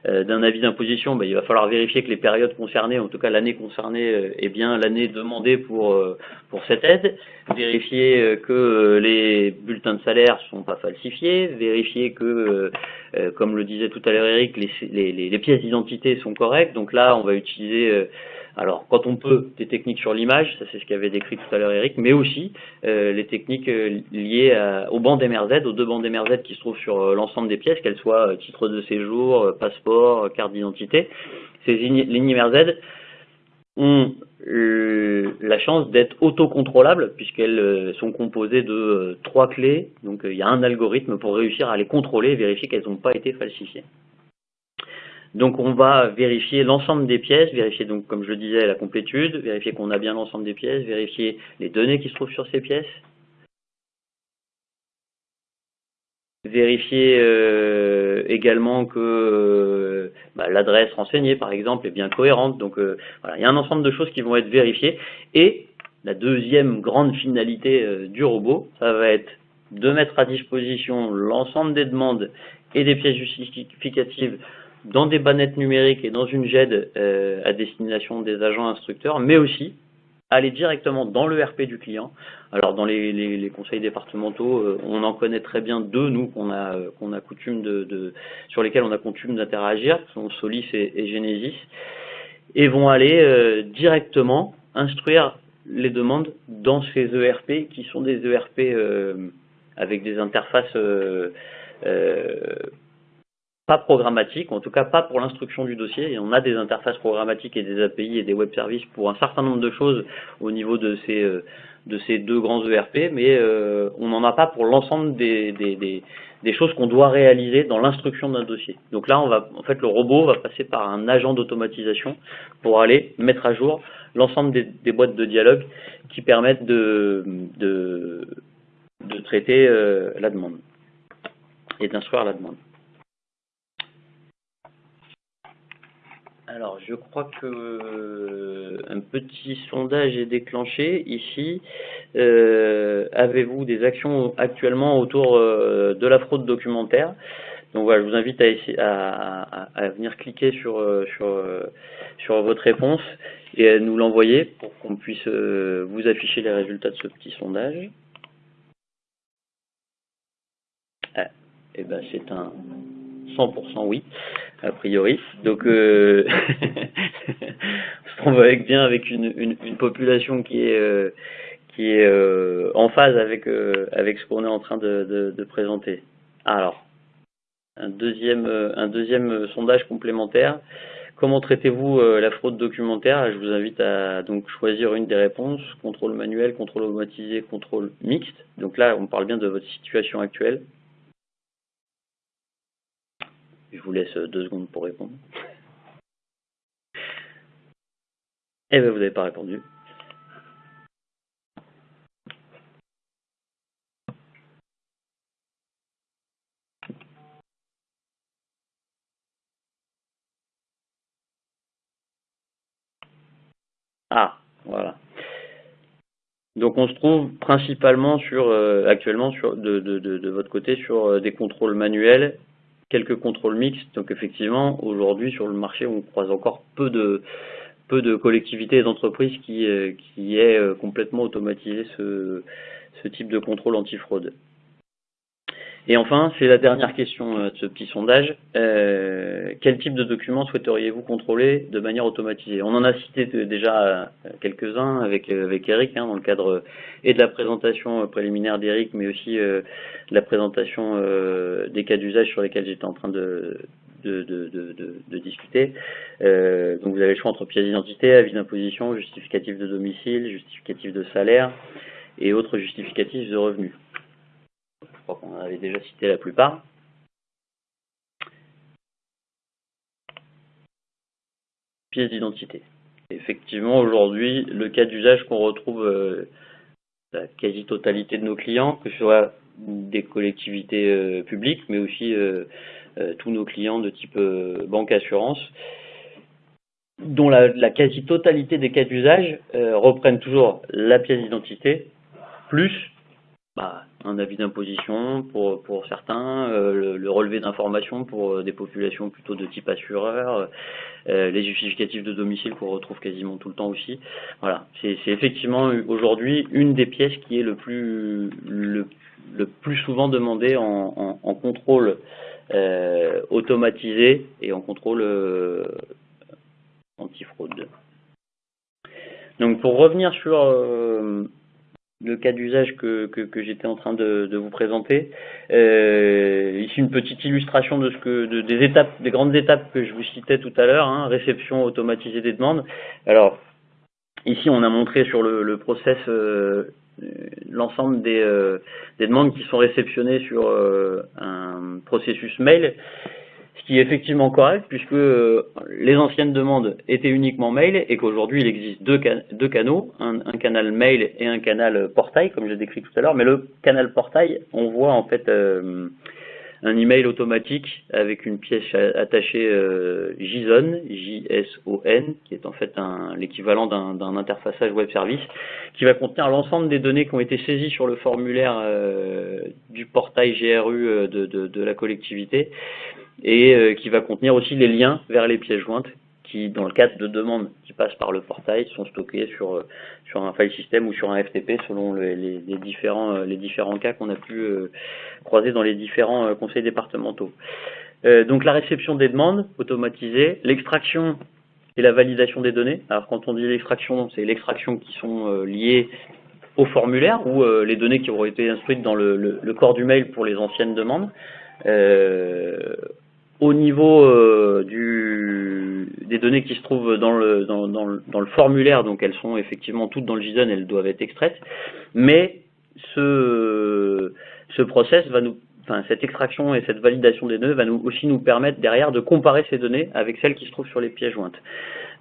d'un avis d'imposition, ben, il va falloir vérifier que les périodes concernées, en tout cas l'année concernée, euh, est bien l'année demandée pour, euh, pour cette aide, vérifier que les bulletins de salaire sont pas falsifiés, vérifier que, comme le disait tout à l'heure Eric, les, les, les pièces d'identité sont correctes. Donc là, on va utiliser alors, quand on peut, des techniques sur l'image, ça c'est ce qu'avait décrit tout à l'heure Eric, mais aussi euh, les techniques euh, liées au banc MRZ, aux deux bandes MRZ qui se trouvent sur euh, l'ensemble des pièces, qu'elles soient titre de séjour, passeport, carte d'identité. Ces lignes MRZ ont la chance d'être autocontrôlables puisqu'elles sont composées de trois clés. Donc il y a un algorithme pour réussir à les contrôler et vérifier qu'elles n'ont pas été falsifiées. Donc on va vérifier l'ensemble des pièces, vérifier donc comme je le disais la complétude, vérifier qu'on a bien l'ensemble des pièces, vérifier les données qui se trouvent sur ces pièces, vérifier euh, également que euh, bah, l'adresse renseignée par exemple est bien cohérente. Donc euh, voilà, il y a un ensemble de choses qui vont être vérifiées. Et la deuxième grande finalité du robot, ça va être de mettre à disposition l'ensemble des demandes et des pièces justificatives dans des bannettes numériques et dans une GED euh, à destination des agents instructeurs, mais aussi aller directement dans le RP du client. Alors dans les, conseils départementaux, euh, on en connaît très bien deux, nous, qu'on a, euh, qu'on a coutume de, sur lesquels on a coutume d'interagir, qui sont Solis et, Genesis, et vont aller directement instruire les demandes dans ces ERP qui sont des ERP avec des interfaces pas programmatique, en tout cas pas pour l'instruction du dossier. Et on a des interfaces programmatiques et des API et des web services pour un certain nombre de choses au niveau de ces, euh, de ces deux grands ERP, mais euh, on n'en a pas pour l'ensemble des, des, des, choses qu'on doit réaliser dans l'instruction d'un dossier. Donc là, on va, en fait, le robot va passer par un agent d'automatisation pour aller mettre à jour l'ensemble des, boîtes de dialogue qui permettent de, de, de traiter euh, la demande et d'instruire la demande. Alors, je crois que euh, un petit sondage est déclenché ici. Euh, avez-vous des actions actuellement autour euh, de la fraude documentaire? Donc voilà, je vous invite à, venir cliquer sur, votre réponse et à nous l'envoyer pour qu'on puisse vous afficher les résultats de ce petit sondage. Ah, eh ben c'est un 100% oui, a priori. Donc, euh, *laughs* on se trouve bien avec une, population qui est euh, euh, en phase avec ce qu'on est en train de, de, présenter. Alors, un deuxième un deuxième sondage complémentaire. Comment traitez-vous la fraude documentaire? Je vous invite à donc choisir une des réponses contrôle manuel, contrôle automatisé, contrôle mixte. Donc là, on parle bien de votre situation actuelle. Je vous laisse deux secondes pour répondre. Eh bien, vous n'avez pas répondu. Ah, voilà. Donc on se trouve principalement sur euh, actuellement sur de, votre côté sur euh, des contrôles manuels quelques contrôles mixtes. Donc effectivement, aujourd'hui sur le marché, on croise encore peu de peu de collectivités et d'entreprises qui, euh, qui aient euh, complètement automatisé ce, ce type de contrôle antifraude. Et enfin, c'est la dernière question euh, de ce petit sondage. Euh, quel type de documents souhaiteriez-vous contrôler de manière automatisée? On en a cité déjà euh, quelques-uns avec, avec Eric, hein, dans le cadre et de la présentation préliminaire d'Eric, mais aussi de la présentation des cas d'usage sur lesquels j'étais en train de, de, de, de, discuter. donc vous avez le choix entre pièce d'identité, avis d'imposition, justificatif de domicile, justificatif de salaire et autres justificatifs de revenus crois qu'on avait déjà cité la plupart. Pièce d'identité. Effectivement, aujourd'hui, le cas d'usage qu'on retrouve euh, la quasi-totalité de nos clients, que ce soit des collectivités euh, publiques, mais aussi euh, tous nos clients de type banque assurance, dont la quasi-totalité des cas d'usage reprennent toujours la pièce d'identité, plus bah, un avis d'imposition pour, pour certains, euh, le, relevé d'informations pour euh, des populations plutôt de type assureur, euh, les justificatifs de domicile qu'on retrouve quasiment tout le temps aussi. Voilà, c'est effectivement aujourd'hui une des pièces qui est le plus, le, plus souvent demandée en, en, contrôle automatisé et en contrôle antifraude. Donc pour revenir sur le cas d'usage que, que, j'étais en train de, vous présenter. Euh, ici une petite illustration de ce que des étapes, des grandes étapes que je vous citais tout à l'heure, hein, réception automatisée des demandes. Alors ici on a montré sur le, le process euh, l'ensemble des, euh, des, demandes qui sont réceptionnées sur un processus mail qui est effectivement correct puisque euh, les anciennes demandes étaient uniquement mail et qu'aujourd'hui il existe deux, canaux, un, canal mail et un canal portail comme je l'ai décrit tout à l'heure. Mais le canal portail, on voit en fait euh, un email automatique avec une pièce attachée euh, JSON, J-S-O-N, qui est en fait l'équivalent d'un interfaçage web service, qui va contenir l'ensemble des données qui ont été saisies sur le formulaire du portail GRU de la collectivité et euh, qui va contenir aussi les liens vers les pièces jointes qui, dans le cadre de demandes qui passent par le portail, sont stockées sur, euh, sur un file system ou sur un FTP selon les, les, différents, euh, les différents cas qu'on a pu croiser dans les différents conseils départementaux. donc la réception des demandes automatisée, l'extraction et la validation des données. Alors quand on dit l'extraction, c'est l'extraction qui sont liées au formulaire ou les données qui auront été instruites dans le, le, corps du mail pour les anciennes demandes. Euh, au niveau euh, du, des données qui se trouvent dans le, dans, le, dans le formulaire, donc elles sont effectivement toutes dans le JSON, elles doivent être extraites, mais ce, ce process va nous Enfin, cette extraction et cette validation des données va nous, aussi nous permettre derrière de comparer ces données avec celles qui se trouvent sur les pièces jointes.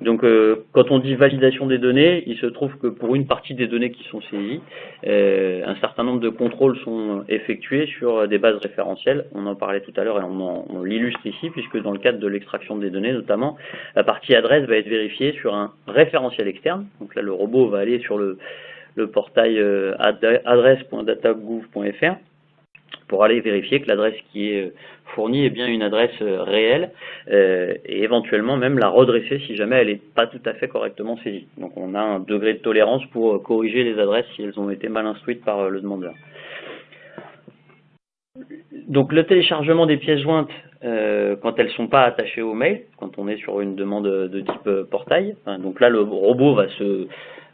Donc, euh, quand on dit validation des données, il se trouve que pour une partie des données qui sont saisies, euh, un certain nombre de contrôles sont effectués sur des bases référentielles. On en parlait tout à l'heure et on, on l'illustre ici, puisque dans le cadre de l'extraction des données, notamment, la partie adresse va être vérifiée sur un référentiel externe. Donc là, le robot va aller sur le, le portail euh, adresse.datagouv.fr pour aller vérifier que l'adresse qui est fournie est bien une adresse euh, réelle euh, et éventuellement même la redresser si jamais elle n'est pas tout à fait correctement saisie. Donc on a un degré de tolérance pour euh, corriger les adresses si elles ont été mal instruites par le demandeur. Donc le téléchargement des pièces jointes quand elles ne sont pas attachées au mail, quand on est sur une demande de type portail, donc là le robot va se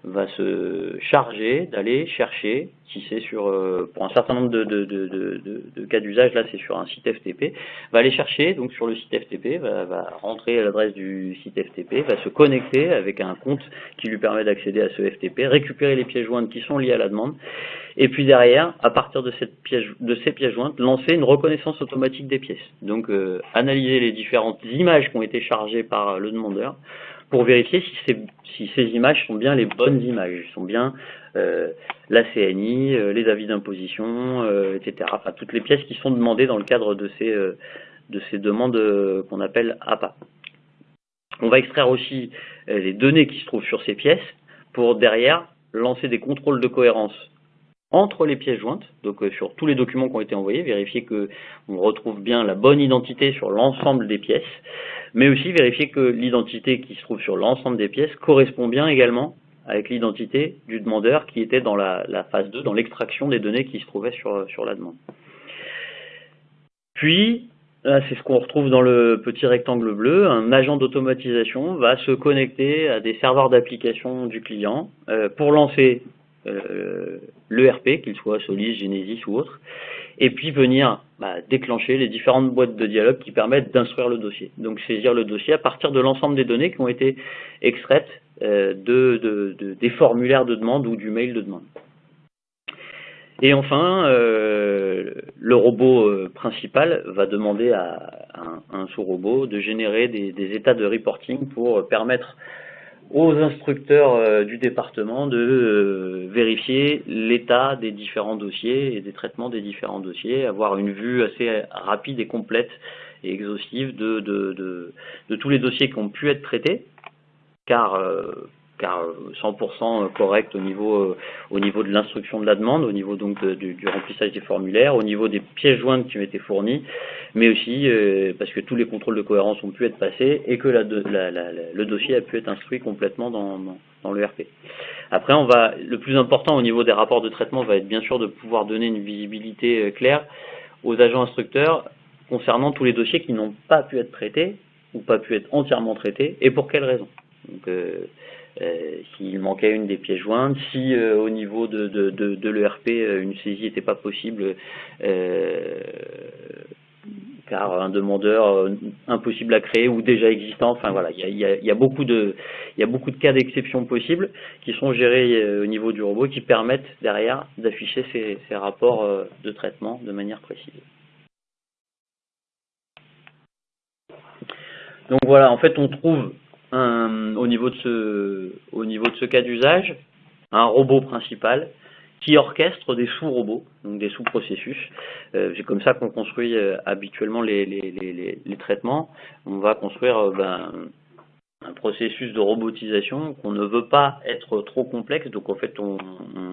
va se charger d'aller chercher, si c'est sur, euh, pour un certain nombre de, de, de, de cas d'usage, là c'est sur un site FTP, va aller chercher donc sur le site FTP, va, va rentrer l'adresse du site FTP, va se connecter avec un compte qui lui permet d'accéder à ce FTP, récupérer les pièces jointes qui sont liées à la demande, et puis derrière, à partir de, cette pièce, de ces pièces jointes, lancer une reconnaissance automatique des pièces. Donc euh, analyser les différentes images qui ont été chargées par le demandeur, pour vérifier si ces, images sont bien les bonnes images, sont bien euh, la CNI, euh, les avis d'imposition, euh, etc. Enfin, toutes les pièces qui sont demandées dans le cadre de ces, de ces demandes qu'on appelle APA. On va extraire aussi les données qui se trouvent sur ces pièces pour derrière lancer des contrôles de cohérence entre les pièces jointes, donc sur tous les documents qui ont été envoyés, vérifier qu'on retrouve bien la bonne identité sur l'ensemble des pièces, mais aussi vérifier que l'identité qui se trouve sur l'ensemble des pièces correspond bien également avec l'identité du demandeur qui était dans la, phase 2, dans l'extraction des données qui se trouvaient sur, sur la demande. Puis, c'est ce qu'on retrouve dans le petit rectangle bleu, un agent d'automatisation va se connecter à des serveurs d'application du client euh, pour lancer euh, l'ERP, qu'il soit Solis, Genesis ou autre, et puis venir bah, déclencher les différentes boîtes de dialogue qui permettent d'instruire le dossier. Donc saisir le dossier à partir de l'ensemble des données qui ont été extraites euh, de, des formulaires de demande ou du mail de demande. Et enfin, euh, le robot euh, principal va demander à, un, sous-robot de générer des, états de reporting pour permettre aux instructeurs euh, du département de euh, vérifier l'état des différents dossiers et des traitements des différents dossiers, avoir une vue assez rapide et complète et exhaustive de, de, tous les dossiers qui ont pu être traités, car euh, car 100% correct au niveau, au niveau de l'instruction de la demande, au niveau donc du, remplissage des formulaires, au niveau des pièces jointes qui été fournies, mais aussi euh, parce que tous les contrôles de cohérence ont pu être passés et que le dossier a pu être instruit complètement dans, l'ERP. Après, on va, le plus important au niveau des rapports de traitement va être bien sûr de pouvoir donner une visibilité euh, claire aux agents instructeurs concernant tous les dossiers qui n'ont pas pu être traités ou pas pu être entièrement traités et pour quelles raisons. Donc, euh, euh, s'il manquait une des pièces jointes, si euh, au niveau de, de, de, de l'ERP euh, une saisie n'était pas possible car un demandeur impossible à créer ou déjà existant, enfin voilà, il y a, y, a, y a, beaucoup de il y a beaucoup de cas d'exception possibles qui sont gérés au niveau du robot qui permettent derrière d'afficher ces, ces rapports de traitement de manière précise. Donc voilà, en fait on trouve au, niveau de ce, au niveau de ce cas d'usage, un robot principal qui orchestre des sous-robots, donc des sous-processus. Euh, c'est comme ça qu'on construit euh, habituellement les, les, les, traitements. On va construire euh, ben, un processus de robotisation qu'on ne veut pas être trop complexe. Donc en fait, on,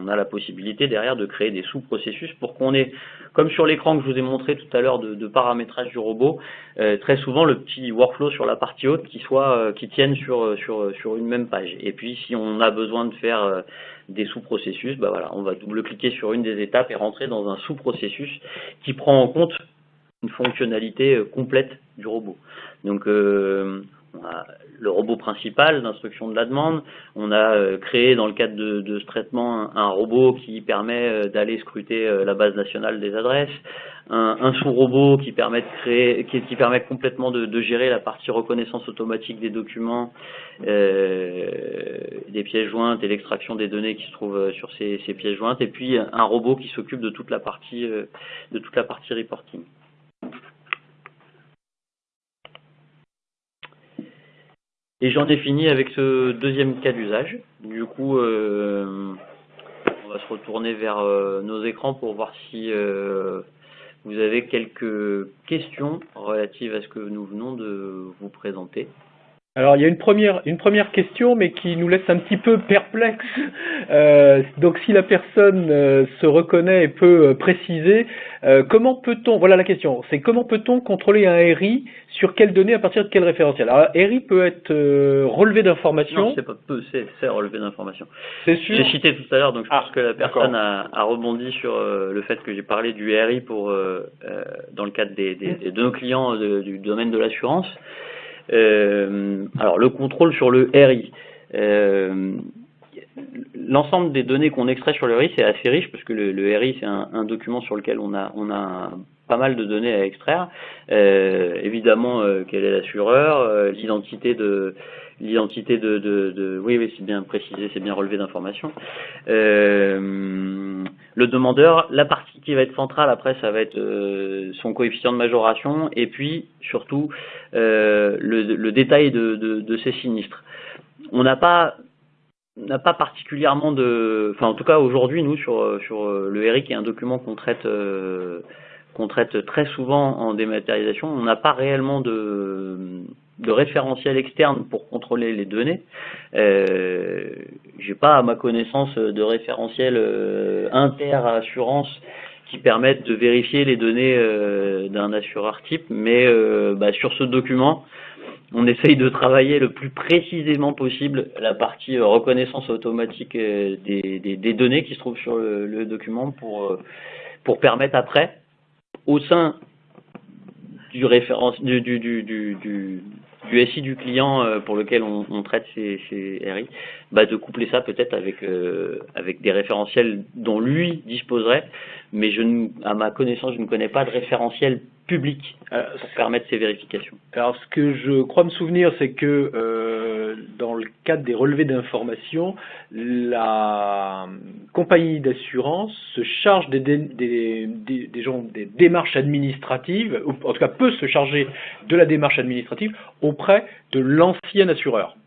a la possibilité derrière de créer des sous-processus pour qu'on ait, comme sur l'écran que je vous ai montré tout à l'heure de, paramétrage du robot, euh, très souvent le petit workflow sur la partie haute qui soit euh, qui tienne sur sur sur une même page. Et puis si on a besoin de faire euh, des sous-processus, bah voilà, on va double-cliquer sur une des étapes et rentrer dans un sous-processus qui prend en compte une fonctionnalité complète du robot. Donc on a le robot principal d'instruction de la demande. On a euh, créé dans le cadre de, ce traitement un, robot qui permet euh, d'aller scruter euh, la base nationale des adresses, un, sous-robot qui permet qui, permet complètement de, gérer la partie reconnaissance automatique des documents, des pièces jointes et l'extraction des données qui se trouvent sur ces, ces pièces jointes, et puis un robot qui s'occupe de toute la partie reporting. Et j'en ai fini avec ce deuxième cas d'usage. Du coup, euh, on va se retourner vers euh, nos écrans pour voir si euh, vous avez quelques questions relatives à ce que nous venons de vous présenter. Alors il y a une première, une première question, mais qui nous laisse un petit peu perplexe. *laughs* Euh, donc si la personne euh, se reconnaît et peut euh, préciser, comment peut-on, voilà la question, c'est comment peut-on contrôler un RI sur quelles données à partir de quel référentiel Alors RI peut être relevé d'informations. Non, c'est pas peu, c'est relevé d'informations. C'est sûr. J'ai cité tout à l'heure, donc je pense ah, que la personne a, a, rebondi sur le fait que j'ai parlé du RI pour dans le cadre des, des, de nos clients du domaine de l'assurance. Euh, alors le contrôle sur le RI. Euh, l'ensemble des données qu'on extrait sur le RI, c'est assez riche parce que le, RI, c'est un, document sur lequel on a, on a pas mal de données à extraire. Euh, évidemment, quel est l'assureur, l'identité de l'identité de, de, oui, oui, c'est bien précisé, c'est bien relevé d'informations. Le demandeur, la partie qui va être centrale après, ça va être son coefficient de majoration et puis surtout euh, le, détail de, ces sinistres. On n'a pas n'a pas particulièrement de, enfin en tout cas aujourd'hui nous sur sur le RI qui est un document qu'on traite euh, qu'on traite très souvent en dématérialisation, on n'a pas réellement de de référentiel externe pour contrôler les données. Euh, J'ai pas à ma connaissance de référentiel euh, inter-assurance qui permettent de vérifier les données euh, d'un assureur type, mais euh, bah, sur ce document, on essaye de travailler le plus précisément possible la partie reconnaissance automatique des, données qui se trouvent sur le, document pour, pour permettre après, au sein du, référence, du, du, du, du SI du client euh, pour lequel on, traite ces, RI, bah de coupler ça peut-être avec euh, avec des référentiels dont lui disposerait, mais je à ma connaissance, je ne connais pas de référentiel public euh, permettre ces vérifications. Alors, ce que je crois me souvenir, c'est que euh, dans le cadre des relevés d'informations, la compagnie d'assurance se charge des, des, des, gens, des démarches administratives, ou en tout cas peut se charger de la démarche administrative auprès de l'ancien assureur.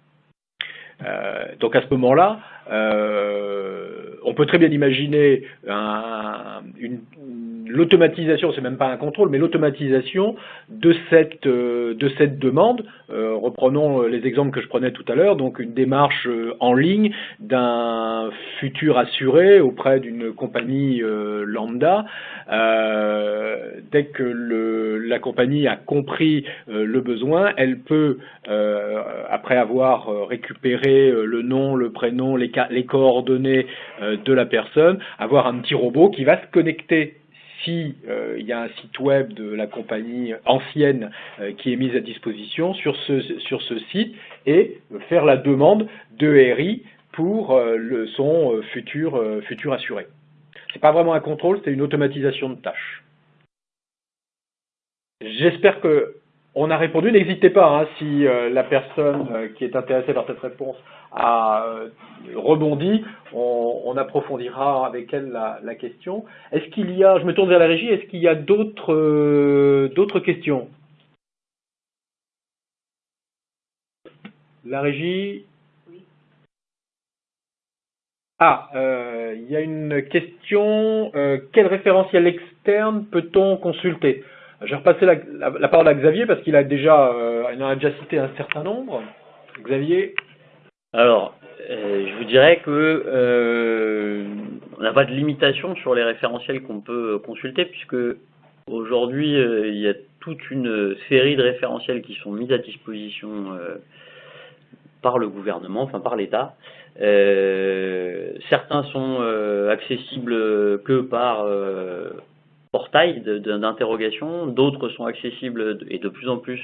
Euh, donc à ce moment-là, on peut très bien imaginer l'automatisation, c'est même pas un contrôle, mais l'automatisation de cette euh, de cette demande. Euh, reprenons euh, les exemples que je prenais tout à l'heure, donc une démarche en ligne d'un futur assuré auprès d'une compagnie lambda. dès que la compagnie a compris le besoin, elle peut, après avoir récupéré le nom, le prénom, les, les coordonnées de la personne, avoir un petit robot qui va se connecter si euh, il y a un site web de la compagnie ancienne euh, qui est mis à disposition sur ce, sur ce site et faire la demande de RI pour euh, son futur, futur assuré. Ce n'est pas vraiment un contrôle, c'est une automatisation de tâches. J'espère que on a répondu. N'hésitez pas, hein, si euh, la personne euh, qui est intéressée par cette réponse a euh, rebondi, on, approfondira avec elle la, question. Est-ce qu'il y a, je me tourne vers la régie, est-ce qu'il y a d'autres d'autres questions? La régie? Ah, il y a une question. quel référentiel externe peut-on consulter? Je vais repasser la, parole à Xavier parce qu'il a déjà, euh, en a déjà cité un certain nombre. Xavier Alors, euh, je vous dirais que euh, on n'a pas de limitation sur les référentiels qu'on peut consulter puisque aujourd'hui il y a toute une série de référentiels qui sont mis à disposition par le gouvernement, enfin par l'État. certains sont accessibles que par portail d'interrogation, d'autres sont accessibles et de plus en plus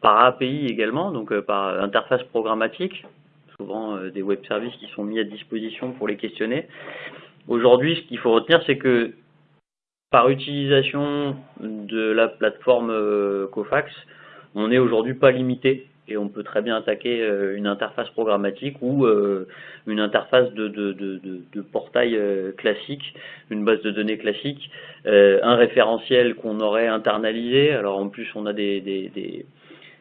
par API également, donc euh, par interface programmatique, souvent euh, des web services qui sont mis à disposition pour les questionner. Aujourd'hui, ce qu'il faut retenir, c'est que par utilisation de la plateforme euh, Cofax, on n'est aujourd'hui pas limité et on peut très bien attaquer euh, une interface programmatique ou euh, une interface de, de, de, de portail euh, classique, une base de données classique, un référentiel qu'on aurait internalisé. Alors en plus, on a des, des, des,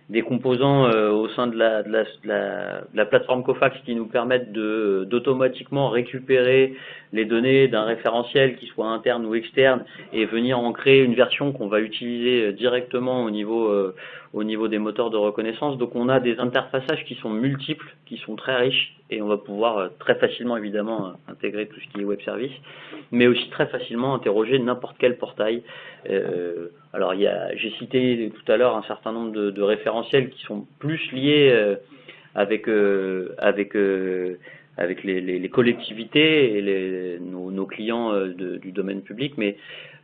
des composants au sein de la, de la, la, la, plateforme Cofax qui nous permettent d'automatiquement récupérer les données d'un référentiel qui soit interne ou externe et venir en créer une version qu'on va utiliser directement au niveau au niveau des moteurs de reconnaissance. Donc on a des interfaçages qui sont multiples, qui sont très riches, et on va pouvoir euh, très facilement évidemment euh, intégrer tout ce qui est web service, mais aussi très facilement interroger n'importe quel portail. Euh, alors j'ai cité tout à l'heure un certain nombre de, référentiels qui sont plus liés avec les, collectivités et nos, clients du domaine public, mais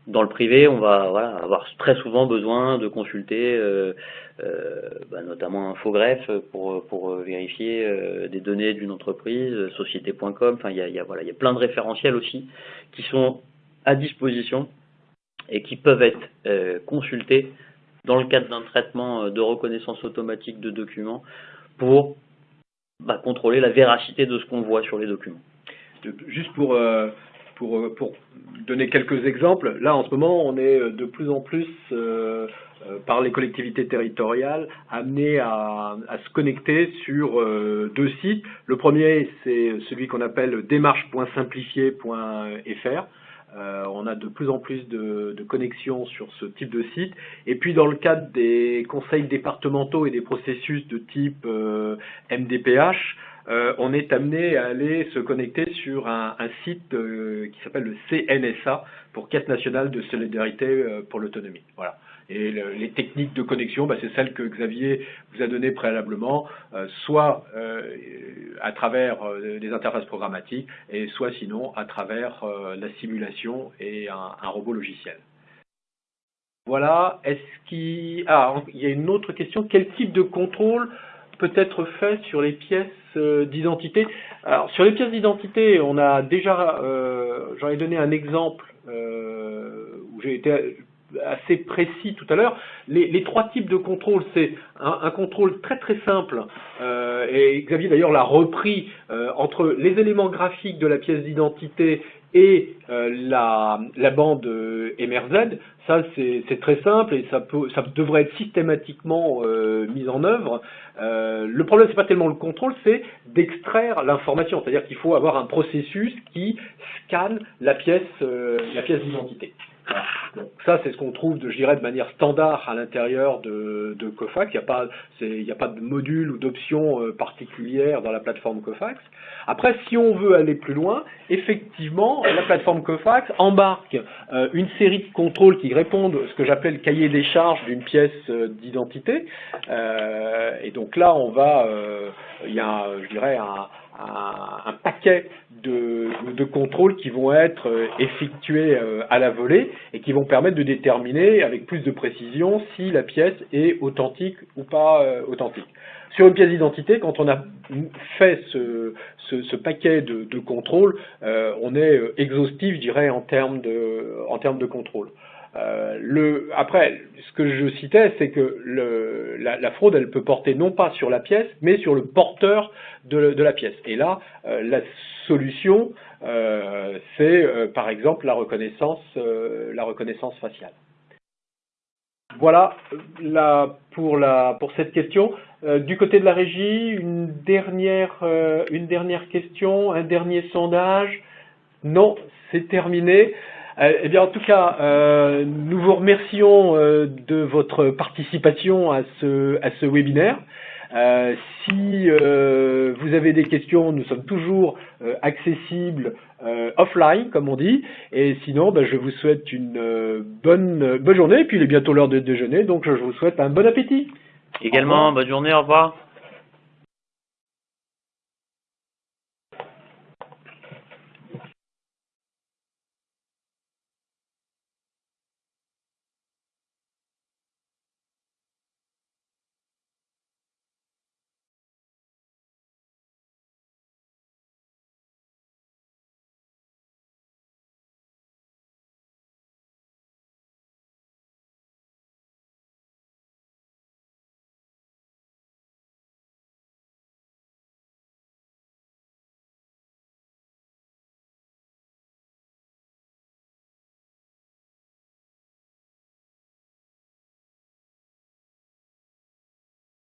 dans le privé, on va voilà, avoir très souvent besoin de consulter euh, euh, bah, notamment Infogreffe pour, pour vérifier euh, des données d'une entreprise, société.com, enfin il y a, y, a, voilà, y a plein de référentiels aussi qui sont à disposition et qui peuvent être euh, consultés dans le cadre d'un traitement de reconnaissance automatique de documents pour bah, contrôler la véracité de ce qu'on voit sur les documents. Juste pour pour, pour, donner quelques exemples, là en ce moment on est de plus en plus euh, euh, par les collectivités territoriales amenés à, à se connecter sur euh, deux sites. Le premier c'est celui qu'on appelle démarche.simplifié.fr. Euh, on a de plus en plus de, de, connexions sur ce type de site. Et puis dans le cadre des conseils départementaux et des processus de type MDPH, on est amené à aller se connecter sur un, site qui s'appelle le CNSA, pour Caisse nationale de solidarité pour l'autonomie. Voilà. Et les techniques de connexion, bah, c'est celles que Xavier vous a données préalablement, euh, soit euh, à travers euh, des interfaces programmatiques, et soit sinon à travers la simulation et un, robot logiciel. Voilà. Est-ce qu'il ah, il y a une autre question. Quel type de contrôle peut être fait sur les pièces d'identité? Alors sur les pièces d'identité, on a déjà, j'en ai donné un exemple où j'ai été assez précis tout à l'heure. Les, trois types de contrôle, c'est un, contrôle très très simple, euh, et Xavier d'ailleurs l'a repris, euh, entre les éléments graphiques de la pièce d'identité et euh, la, la, bande MRZ. Ça, c'est très simple et ça, peut, ça devrait être systématiquement mis en œuvre. le problème, c'est pas tellement le contrôle, c'est d'extraire l'information. C'est-à-dire qu'il faut avoir un processus qui scanne la pièce, la pièce d'identité ça, c'est ce qu'on trouve, de, je dirais, de manière standard à l'intérieur de, de, Cofax. Il n'y a, pas, a pas de module ou d'option euh, particulière dans la plateforme Cofax. Après, si on veut aller plus loin, effectivement, la plateforme Cofax embarque euh, une série de contrôles qui répondent à ce que j'appelle le cahier des charges d'une pièce euh, d'identité. et donc là, on va, il y a, je dirais, un, un, paquet de, de, contrôles qui vont être euh, effectués euh, à la volée et qui vont permettre de déterminer avec plus de précision si la pièce est authentique ou pas euh, authentique. Sur une pièce d'identité, quand on a fait ce, ce, paquet de, de contrôles, on est exhaustif, je dirais, en termes de, en termes de contrôle. Euh, après, ce que je citais, c'est que la, fraude, elle peut porter non pas sur la pièce, mais sur le porteur de, la pièce. Et là, euh, la solution, euh, c'est par exemple la reconnaissance, faciale. Voilà pour, cette question. du côté de la régie, une dernière question, un dernier sondage. Non, c'est terminé. Euh, eh bien, en tout cas, euh, nous vous remercions euh, de votre participation à ce, à ce webinaire. si vous avez des questions, nous sommes toujours accessibles offline, comme on dit. Et sinon, ben, je vous souhaite une bonne, bonne journée. Et puis, il est bientôt l'heure de déjeuner, donc je vous souhaite un bon appétit. Également, bonne journée, au revoir.